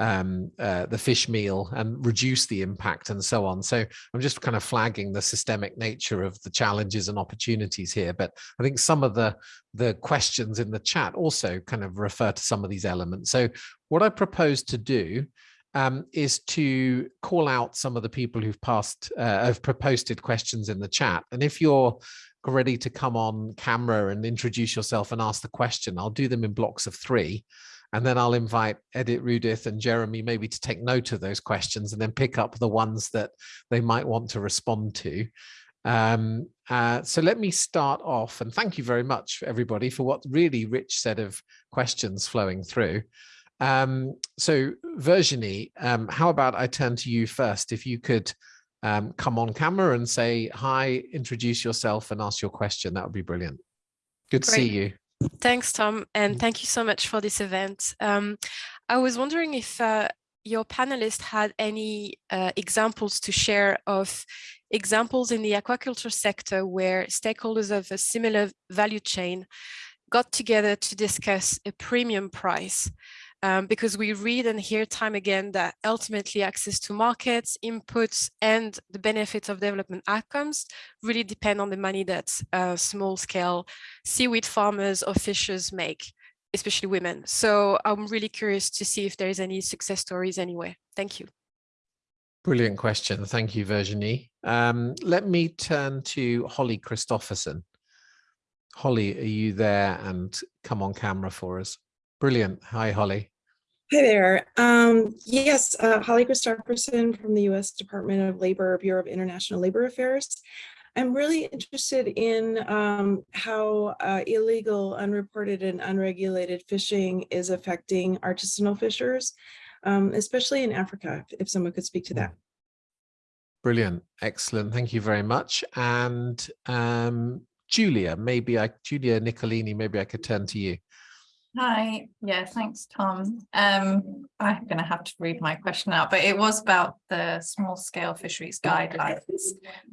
um, uh, the fish meal and reduce the impact and so on. So I'm just kind of flagging the systemic nature of the challenges and opportunities here. But I think some of the, the questions in the chat also kind of refer to some of these elements. So what I propose to do um, is to call out some of the people who've passed, uh, have proposed questions in the chat. And if you're ready to come on camera and introduce yourself and ask the question, I'll do them in blocks of three. And then I'll invite Editrudith and Jeremy maybe to take note of those questions and then pick up the ones that they might want to respond to. Um, uh, so let me start off and thank you very much everybody for what really rich set of questions flowing through. Um, so Virginie, um, how about I turn to you first, if you could um, come on camera and say hi, introduce yourself and ask your question, that would be brilliant. Good to see you. Thanks, Tom, and Mm. thank you so much for this event. Um, I was wondering if uh, your panelists had any uh, examples to share of examples in the aquaculture sector where stakeholders of a similar value chain got together to discuss a premium price. Um, because we read and hear time again that ultimately access to markets, inputs, and the benefits of development outcomes really depend on the money that uh, small scale seaweed farmers or fishers make, especially women. So I'm really curious to see if there's any success stories anywhere. Thank you. Brilliant question. Thank you, Virginie. Um, let me turn to Holly Christopherson. Holly, are you there and come on camera for us? Brilliant. Hi, Holly. Hi there. Um, yes, uh, Holly Christopherson from the U.S. Department of Labor, Bureau of International Labor Affairs. I'm really interested in um, how uh, illegal, unreported, and unregulated fishing is affecting artisanal fishers, um, especially in Africa, if someone could speak to that. Brilliant. Excellent. Thank you very much. And um, Julia, maybe I, Julia Nicolini, maybe I could turn to you. Hi, yeah, thanks, Tom. Um, I'm going to have to read my question out, but it was about the small scale fisheries guidelines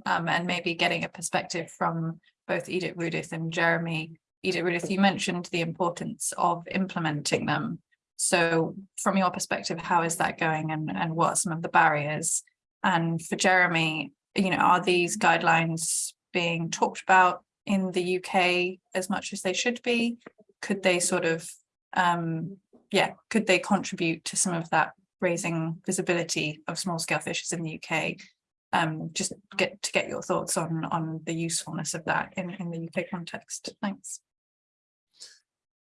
um, and maybe getting a perspective from both Editrudith and Jeremy. Editrudith, you mentioned the importance of implementing them. So from your perspective, how is that going and, and what are some of the barriers? And for Jeremy, you know, are these guidelines being talked about in the UK as much as they should be? Could they sort of um yeah could they contribute to some of that raising visibility of small scale fishers in the UK um just get to get your thoughts on on the usefulness of that in in the UK context thanks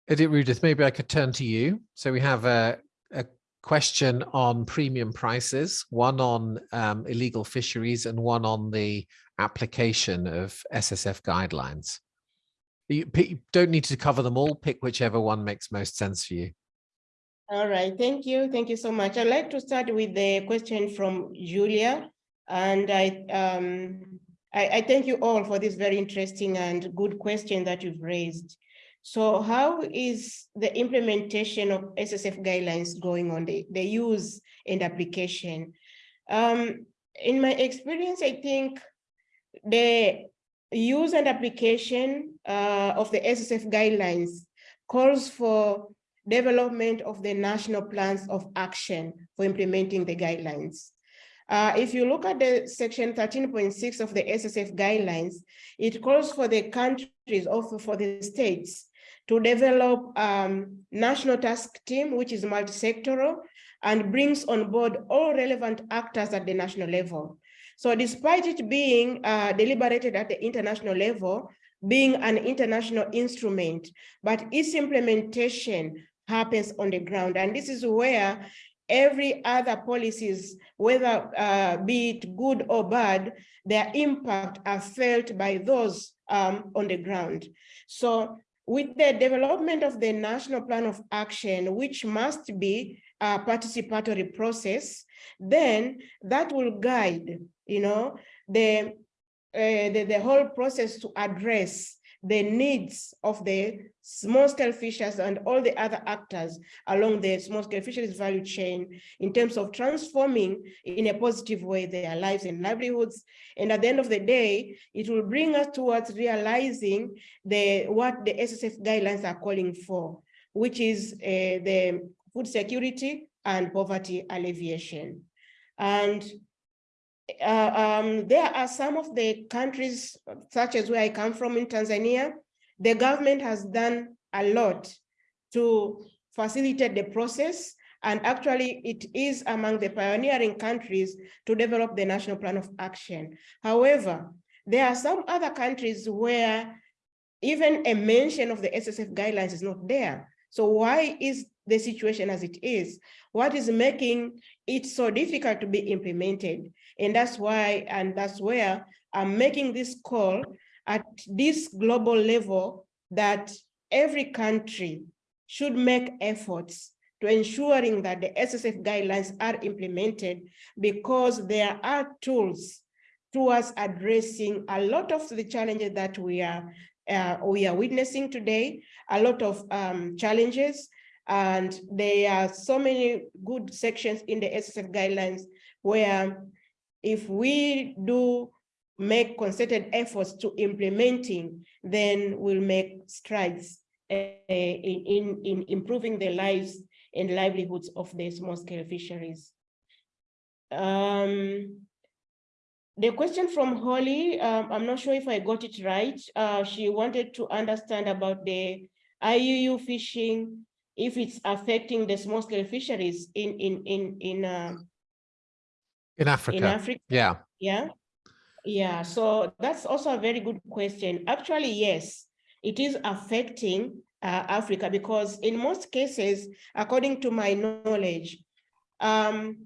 Editrudith, maybe I could turn to you. So we have a, a question on premium prices, one on um, illegal fisheries and one on the application of SSF guidelines. You, you don't need to cover them all, pick whichever one makes most sense for you. All right, thank you. Thank you so much. I'd like to start with the question from Julia. And I, um, I, I thank you all for this very interesting and good question that you've raised. So how is the implementation of SSF guidelines going on, the, the use and application? Um, in my experience, I think the use and application uh, of the SSF guidelines calls for development of the national plans of action for implementing the guidelines. Uh, if you look at the section 13.6 of the SSF guidelines, it calls for the countries, also for the states, to develop um, national task team, which is multi-sectoral, and brings on board all relevant actors at the national level. So despite it being uh, deliberated at the international level, being an international instrument, but its implementation happens on the ground. And this is where every other policies, whether uh, be it good or bad, their impact are felt by those um, on the ground. So with the development of the national plan of action, which must be a participatory process, then that will guide, you know, the, uh, the, the whole process to address the needs of the small scale fishers and all the other actors along the small scale fisheries value chain in terms of transforming in a positive way their lives and livelihoods. And at the end of the day, it will bring us towards realizing the what the SSF guidelines are calling for, which is uh, the food security and poverty alleviation. And uh, um, there are some of the countries, such as where I come from in Tanzania, the government has done a lot to facilitate the process. And actually, it is among the pioneering countries to develop the national plan of action. However, there are some other countries where even a mention of the SSF guidelines is not there. So why is the situation as it is? What is making it so difficult to be implemented? And that's why, and that's where I'm making this call at this global level that every country should make efforts to ensuring that the SSF guidelines are implemented because there are tools towards addressing a lot of the challenges that we are uh, we are witnessing today, a lot of um, challenges, and there are so many good sections in the SSF guidelines where if we do make concerted efforts to implementing, then we'll make strides uh, in, in, in improving the lives and livelihoods of the small scale fisheries. Um, the question from Holly, um, I'm not sure if I got it right. Uh, she wanted to understand about the IUU fishing, if it's affecting the small scale fisheries in in in in uh, In Africa. in Africa. Yeah. Yeah, yeah. So that's also a very good question. Actually, yes, it is affecting uh, Africa because in most cases, according to my knowledge, um,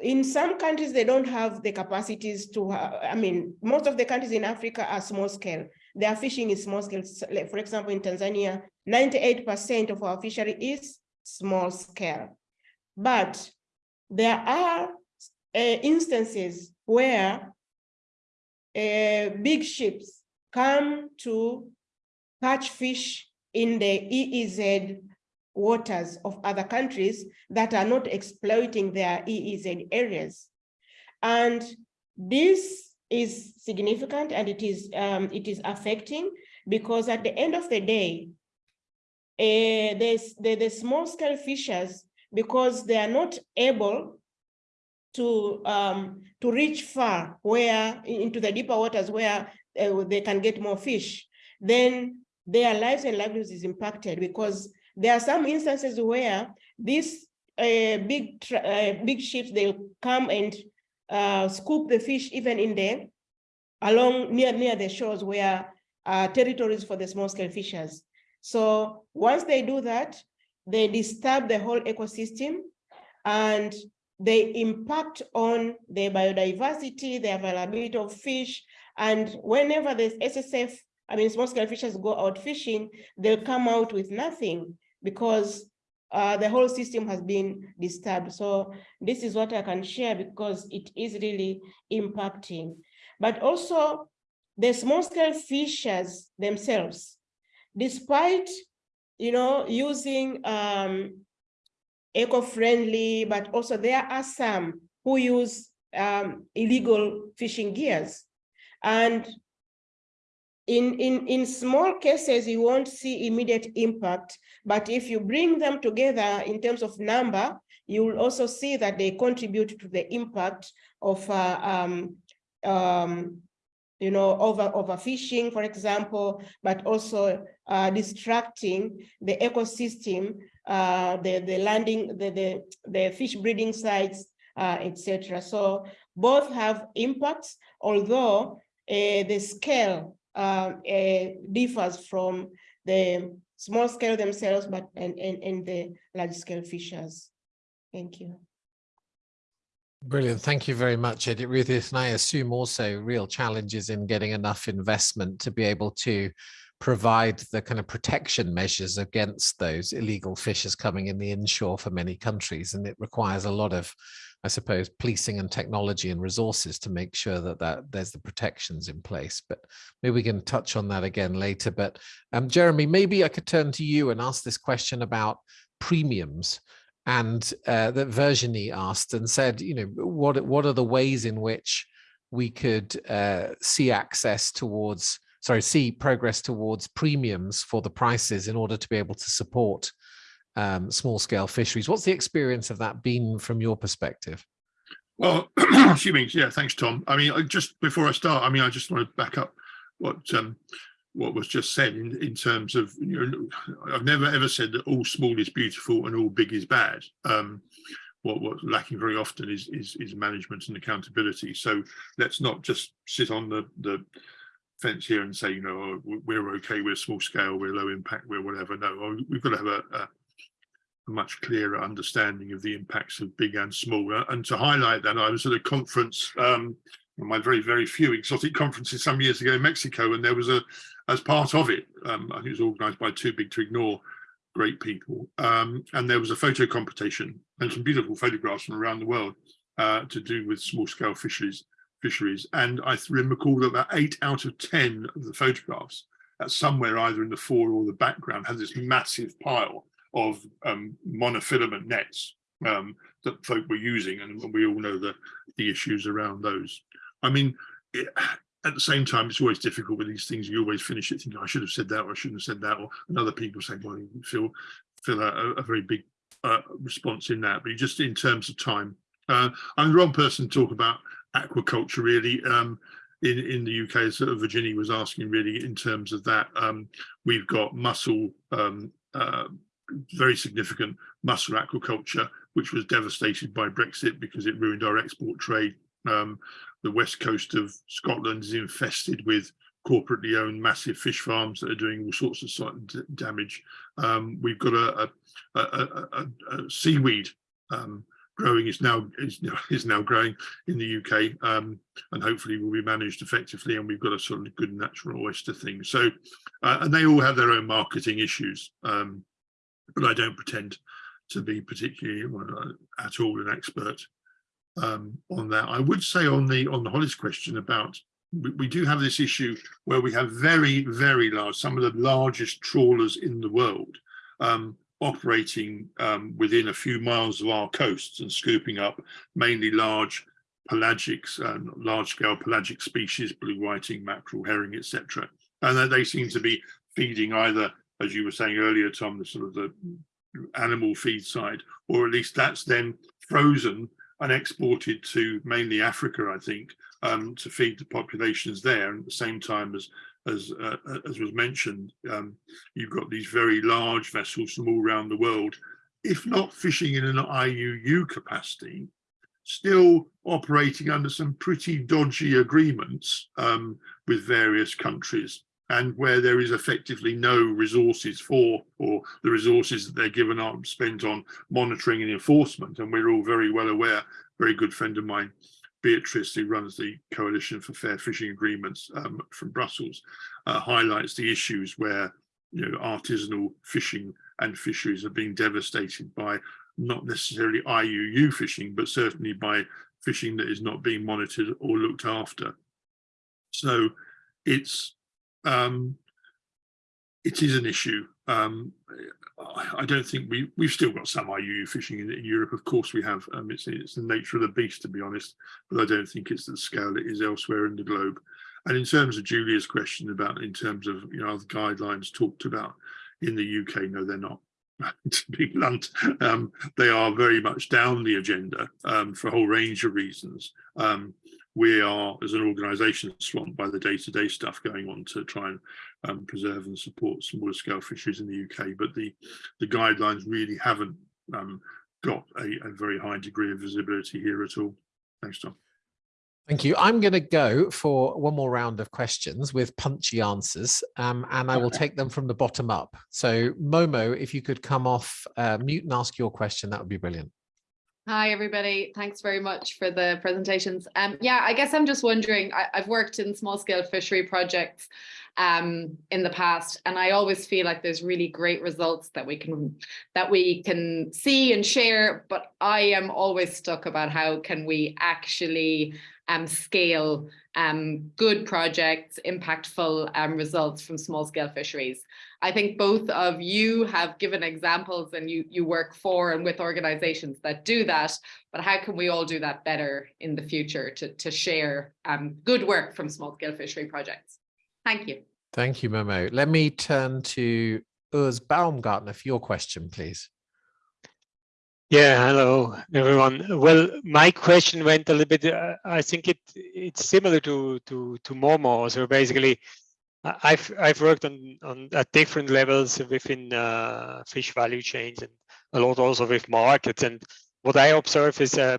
in some countries, they don't have the capacities to, I mean, most of the countries in Africa are small scale. Their fishing is small scale. Like, for example, in Tanzania, 98% of our fishery is small scale. But there are uh, instances where uh, big ships come to catch fish in the EEZ waters of other countries that are not exploiting their EEZ areas. And this is significant and it is um, it is affecting because at the end of the day, uh, the, the small scale fishers, because they are not able to um, to reach far where into the deeper waters where uh, they can get more fish, then their lives and livelihoods is impacted because there are some instances where these uh, big uh, big ships they'll come and uh, scoop the fish even in there along near near the shores where uh, territories for the small scale fishers. So once they do that, they disturb the whole ecosystem and they impact on the biodiversity, the availability of fish, and whenever the SSF, I mean, small scale fishers go out fishing, they'll come out with nothing because uh, the whole system has been disturbed. So this is what I can share because it is really impacting. But also the small scale fishers themselves, despite, you know, using um, eco-friendly, but also there are some who use um, illegal fishing gears. And in, in, in small cases, you won't see immediate impact, but if you bring them together in terms of number, you will also see that they contribute to the impact of, uh, um, um, you know, over overfishing, for example, but also uh, distracting the ecosystem, uh, the, the landing, the, the, the fish breeding sites, uh, etc. So both have impacts, although uh, the scale uh, uh, differs from the small scale themselves, but and, and, and the large scale fishers. Thank you. Brilliant. Thank you very much, Editrudith. And I assume also real challenges in getting enough investment to be able to provide the kind of protection measures against those illegal fishers coming in the inshore for many countries. And it requires a lot of, I suppose, policing and technology and resources to make sure that, that there's the protections in place. But maybe we can touch on that again later. But um, Jeremy, maybe I could turn to you and ask this question about premiums and uh, that Virginie asked and said, you know, what what are the ways in which we could uh, see access towards, sorry, see progress towards premiums for the prices in order to be able to support um, small scale fisheries. What's the experience of that been from your perspective? Well, she means, yeah, thanks, Tom. I mean, just before I start, I mean, I just want to back up what um, what was just said in, in terms of, you know, I've never ever said that all small is beautiful and all big is bad. Um, what, what's lacking very often is, is, is management and accountability. So let's not just sit on the, the fence here and say, you know, oh, we're okay, we're small scale, we're low impact, we're whatever. No, we've got to have a, a, a much clearer understanding of the impacts of big and small. And to highlight that, I was at a conference um, my very, very few exotic conferences some years ago in Mexico, and there was a, as part of it, um, I think it was organised by Too Big to Ignore, great people, um, and there was a photo competition and some beautiful photographs from around the world uh, to do with small scale fisheries. Fisheries, and I recall that about eight out of ten of the photographs, uh, somewhere either in the fore or the background, had this massive pile of um, monofilament nets um, that folk were using, and we all know the the issues around those. I mean, it, at the same time, it's always difficult with these things. You always finish it thinking, I should have said that, or I shouldn't have said that, or and other people say, well, you feel feel a, a very big uh, response in that. But just in terms of time, uh, I'm the wrong person to talk about aquaculture really. Um, in in the UK, as sort of Virginie was asking, really in terms of that, um, we've got mussel, um, uh, very significant mussel aquaculture, which was devastated by Brexit because it ruined our export trade. Um, the west coast of Scotland is infested with corporately owned massive fish farms that are doing all sorts of damage. Um, we've got a, a, a, a seaweed um, growing is now is, is now growing in the UK um, and hopefully will be managed effectively. And we've got a sort of good natural oyster thing. So, uh, and they all have their own marketing issues, um, but I don't pretend to be particularly well, at all an expert um, on that. I would say on the on the Holly's question about we, we, do have this issue where we have very very large some of the largest trawlers in the world um, operating um, within a few miles of our coasts and scooping up mainly large pelagics and large scale pelagic species blue whiting mackerel herring etc and they seem to be feeding either as you were saying earlier tom the sort of the animal feed side or at least that's then frozen and exported to mainly Africa, I think, um, to feed the populations there. And at the same time as as uh, as was mentioned, um, you've got these very large vessels from all around the world, if not fishing in an IUU capacity, still operating under some pretty dodgy agreements um, with various countries. And where there is effectively no resources for or the resources that they're given are spent on monitoring and enforcement. And we're all very well aware very good friend of mine Beatrice who runs the coalition for fair fishing agreements um, from Brussels uh, highlights the issues where you know artisanal fishing and fisheries are being devastated by not necessarily IUU fishing but certainly by fishing that is not being monitored or looked after. So it's um, it is an issue. Um, I, don't think we we've still got some IUU fishing in, in Europe. Of course, we have. Um, it's it's the nature of the beast, to be honest. But I don't think it's the scale it is elsewhere in the globe. And in terms of Julia's question about in terms of you know guidelines talked about in the UK, no, they're not. to be blunt, um, they are very much down the agenda um, for a whole range of reasons. Um, we are, as an organisation, swamped by the day-to-day -day stuff going on to try and um, preserve and support smaller scale fisheries in the UK. But the, the guidelines really haven't um, got a, a very high degree of visibility here at all. Thanks, Tom. Thank you. I'm going to go for one more round of questions with punchy answers, um, and I will take them from the bottom up. So Momo, if you could come off uh, mute and ask your question, that would be brilliant. Hi, everybody. Thanks very much for the presentations. Um, yeah, I guess I'm just wondering, I, have worked in small scale fishery projects um, in the past, and I always feel like there's really great results that we can that we can see and share, but I am always stuck about how can we actually um, scale um, good projects, impactful um, results from small scale fisheries. I think both of you have given examples and you, you work for and with organizations that do that, but how can we all do that better in the future to, to share um, good work from small scale fishery projects? Thank you. Thank you, Momo. Let me turn to Urs Baumgartner for your question, please. Yeah, hello everyone. Well, my question went a little bit. Uh, I think it it's similar to to to Momo. So basically, I've I've worked on on at different levels within uh, fish value chains and a lot also with markets. And what I observe is um,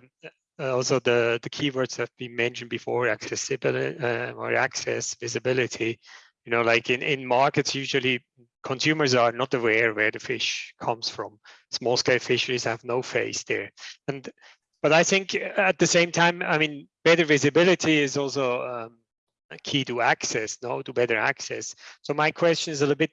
uh, also the the keywords have been mentioned before: accessibility uh, or access, visibility. You know, like in in markets, usually consumers are not aware where the fish comes from. Small scale fisheries have no face there. And but I think at the same time, I mean, better visibility is also um, key to access, no, to better access. So my question is a little bit,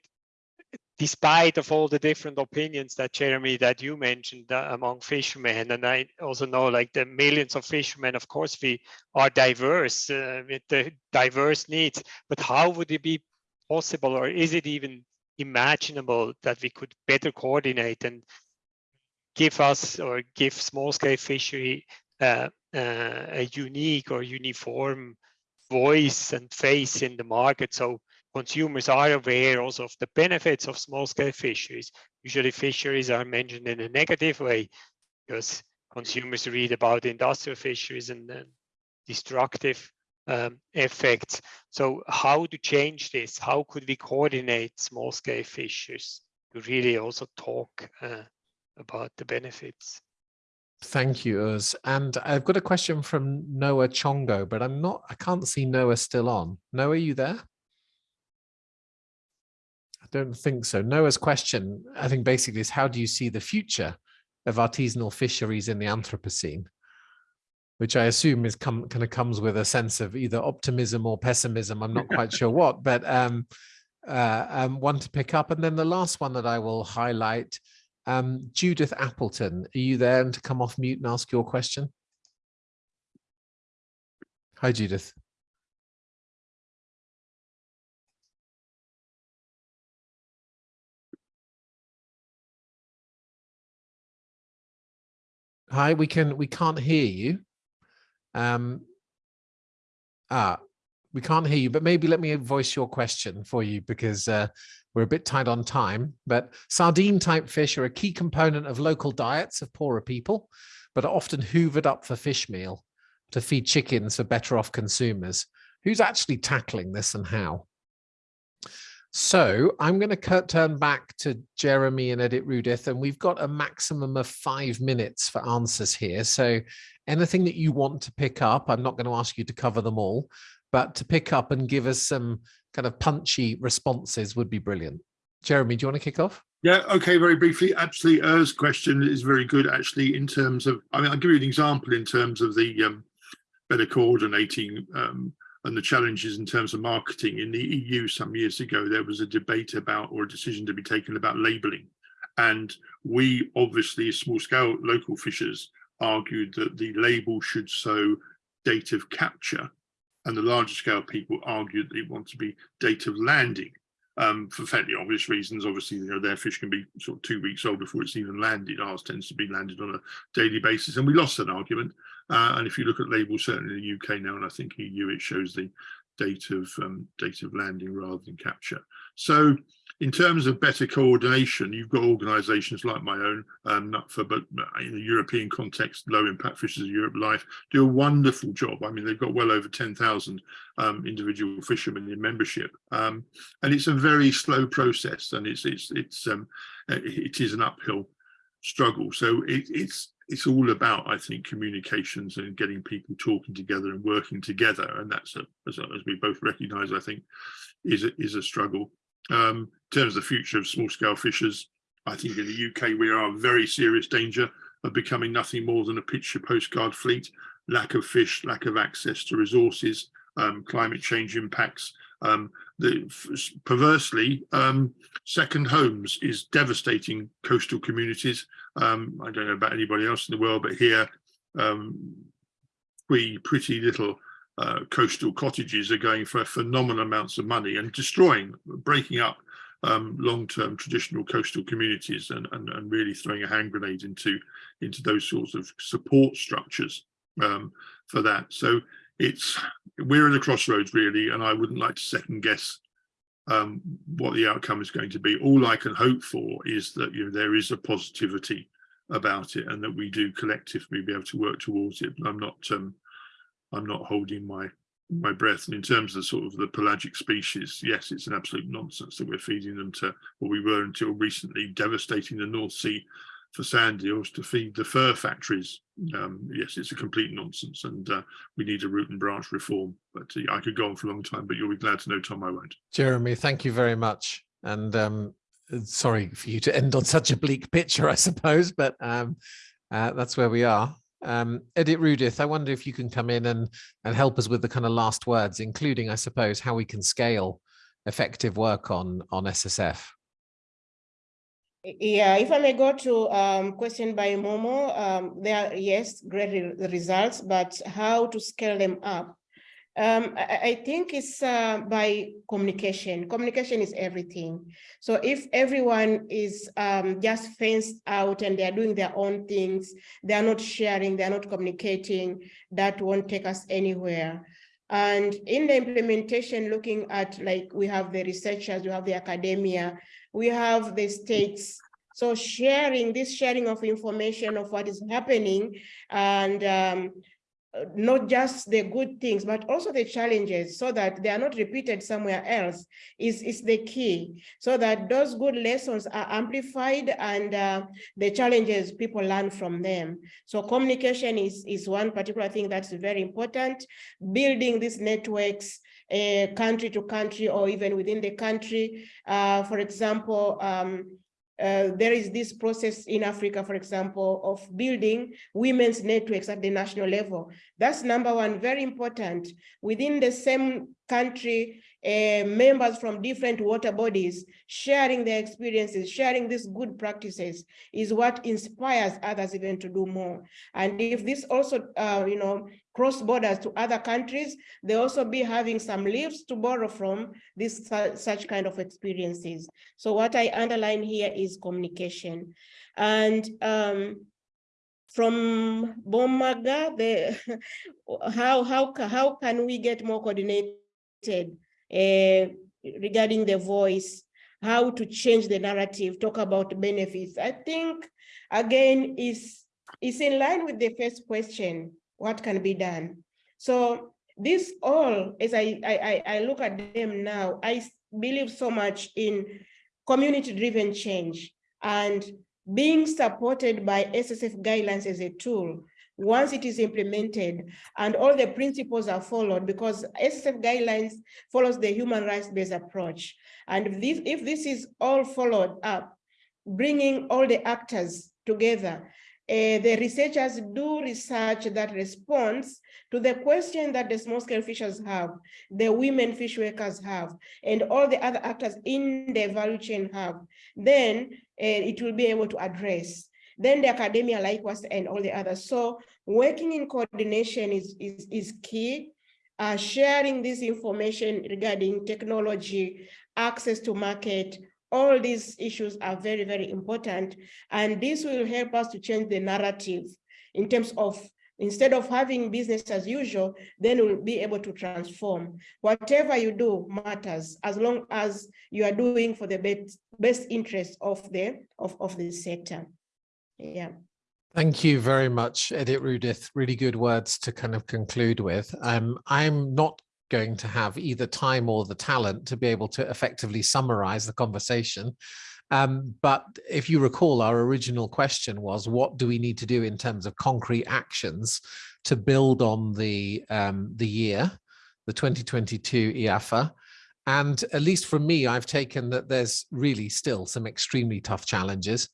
despite of all the different opinions that Jeremy, that you mentioned uh, among fishermen, and I also know like the millions of fishermen, of course, we are diverse uh, with the diverse needs, but how would it be possible or is it even imaginable that we could better coordinate and give us or give small scale fishery uh, uh, a unique or uniform voice and face in the market? So consumers are aware also of the benefits of small scale fisheries. Usually fisheries are mentioned in a negative way because consumers read about industrial fisheries and destructive um, effects. So how to change this? How could we coordinate small scale fisheries to really also talk uh, about the benefits? Thank you, Urs. And I've got a question from Noah Chongo, but I'm not, I can't see Noah still on. Noah, are you there? I don't think so. Noah's question, I think basically is how do you see the future of artisanal fisheries in the Anthropocene? which I assume is come kind of comes with a sense of either optimism or pessimism. I'm not quite sure what, but um, uh, um, one to pick up. And then the last one that I will highlight, um, Judith Appleton, are you there and to come off mute and ask your question? Hi, Judith. Hi, we can we can't hear you. Um, ah, we can't hear you, but maybe let me voice your question for you because uh, we're a bit tight on time. But sardine type fish are a key component of local diets of poorer people, but are often hoovered up for fish meal to feed chickens for better off consumers. Who's actually tackling this and how? So I'm going to turn back to Jeremy and Editrudith, and we've got a maximum of five minutes for answers here. So anything that you want to pick up, I'm not going to ask you to cover them all, but to pick up and give us some kind of punchy responses would be brilliant. Jeremy, do you want to kick off? Yeah, okay, very briefly. Actually, Urs's question is very good, actually, in terms of, I mean, I'll give you an example in terms of the um, better coordinating um, and the challenges in terms of marketing. In the EU some years ago, there was a debate about or a decision to be taken about labelling. And we obviously, small scale local fishers, argued that the label should show date of capture. And the larger scale people argued they want to be date of landing. Um, for fairly obvious reasons, obviously, you know, their fish can be sort of two weeks old before it's even landed. Ours tends to be landed on a daily basis, and we lost that argument. Uh, and if you look at labels, certainly in the UK now, and I think EU, it shows the date of um, date of landing rather than capture. So in terms of better coordination, you've got organisations like my own, um, for but in the European context, Low Impact Fishers of Europe Life do a wonderful job. I mean, they've got well over 10,000 um, individual fishermen in membership, um, and it's a very slow process, and it's it's it's um, it is an uphill struggle. So it, it's it's all about, I think, communications and getting people talking together and working together, and that's a, as, as we both recognise, I think, is a, is a struggle. Um, in terms of the future of small scale fishers, I think in the UK we are in very serious danger of becoming nothing more than a picture postcard fleet. Lack of fish, lack of access to resources, um, climate change impacts. Um, the, perversely, um, second homes is devastating coastal communities. Um, I don't know about anybody else in the world, but here, um, we pretty little uh, coastal cottages are going for phenomenal amounts of money and destroying, breaking up um, long-term traditional coastal communities and, and, and, really throwing a hand grenade into, into those sorts of support structures um, for that. So it's, we're at a crossroads really, and I wouldn't like to second guess um, what the outcome is going to be. All I can hope for is that you know there is a positivity about it and that we do collectively be able to work towards it. I'm not um, I'm not holding my my breath. And in terms of sort of the pelagic species, yes, it's an absolute nonsense that we're feeding them to what we were until recently devastating the North Sea for sand eels to feed the fur factories. Um, yes, it's a complete nonsense and uh, we need a root and branch reform. But uh, I could go on for a long time, but you'll be glad to know, Tom, I won't. Jeremy, thank you very much. And um, sorry for you to end on such a bleak picture, I suppose, but um, uh, that's where we are. Um, Editrudith, I wonder if you can come in and, and help us with the kind of last words, including, I suppose, how we can scale effective work on, on SSF. Yeah, if I may go to um, question by Momo, um, there are, yes, great re results, but how to scale them up? Um, I, I, think it's uh, by communication. Communication is everything. So if everyone is um, just fenced out and they're doing their own things, they're not sharing, they're not communicating, that won't take us anywhere. And in the implementation, looking at like we have the researchers, we have the academia, we have the states. So sharing, this sharing of information of what is happening and um, not just the good things, but also the challenges so that they are not repeated somewhere else is, is the key. So that those good lessons are amplified and uh, the challenges people learn from them. So communication is, is one particular thing that's very important. Building these networks uh, country to country or even within the country. Uh, for example, um, uh, there is this process in Africa, for example, of building women's networks at the national level. That's number one, very important. Within the same country, uh, members from different water bodies sharing their experiences, sharing these good practices is what inspires others even to do more. And if this also, uh, you know, cross borders to other countries, they also be having some leaves to borrow from this such kind of experiences. So what I underline here is communication. And um, from Baumgartner, the how how how can we get more coordinated Uh, regarding the voice, how to change the narrative, talk about benefits. I think, again, is, is in line with the first question, what can be done? So this all, as I, I, I look at them now, I believe so much in community-driven change and being supported by SSF guidelines as a tool once it is implemented and all the principles are followed because SSF guidelines follows the human rights-based approach. And if this, if this is all followed up, bringing all the actors together, uh, the researchers do research that responds to the question that the small scale fishers have, the women fish workers have, and all the other actors in the value chain have, then uh, it will be able to address. Then the academia likewise and all the others. So working in coordination is, is, is key. Uh, sharing this information regarding technology, access to market, all these issues are very, very important. And this will help us to change the narrative in terms of instead of having business as usual, then we'll be able to transform. Whatever you do matters as long as you are doing for the best, best interest of the of, of the sector. Yeah. Thank you very much, Editrudith. Really good words to kind of conclude with. Um, I'm not going to have either time or the talent to be able to effectively summarize the conversation. Um, but if you recall, our original question was, what do we need to do in terms of concrete actions to build on the, um, the year, the 2022 IYAFA? And at least for me, I've taken that there's really still some extremely tough challenges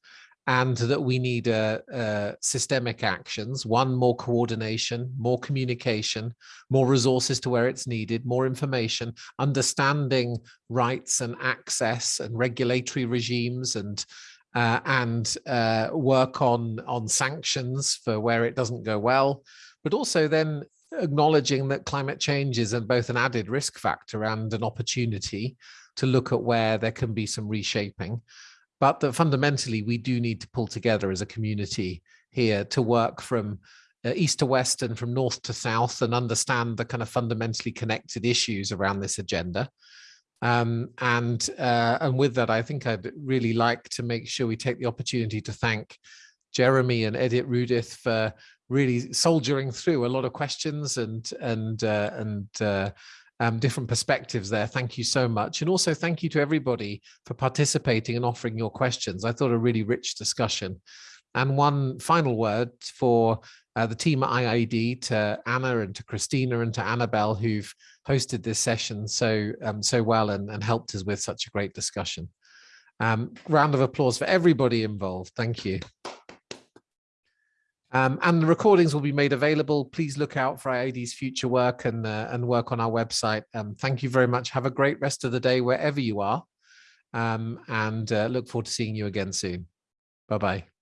and that we need uh, uh, systemic actions, one, more coordination, more communication, more resources to where it's needed, more information, understanding rights and access and regulatory regimes and uh, and uh, work on on sanctions for where it doesn't go well, but also then acknowledging that climate change is both an added risk factor and an opportunity to look at where there can be some reshaping but that fundamentally we do need to pull together as a community here to work from uh, east to west and from north to south and understand the kind of fundamentally connected issues around this agenda. Um, and uh, and with that, I think I'd really like to make sure we take the opportunity to thank Jeremy and Editrudith for really soldiering through a lot of questions and and uh, and uh, um, different perspectives there. Thank you so much. And also thank you to everybody for participating and offering your questions. I thought a really rich discussion. And one final word for uh, the team at IIED, to Anna and to Christina and to Annabelle, who've hosted this session so um, so well and, and helped us with such a great discussion. Um, round of applause for everybody involved. Thank you. Um, and the recordings will be made available. Please look out for IIED's future work and, uh, and work on our website. Um, thank you very much. Have a great rest of the day wherever you are. Um, and uh, look forward to seeing you again soon. Bye-bye.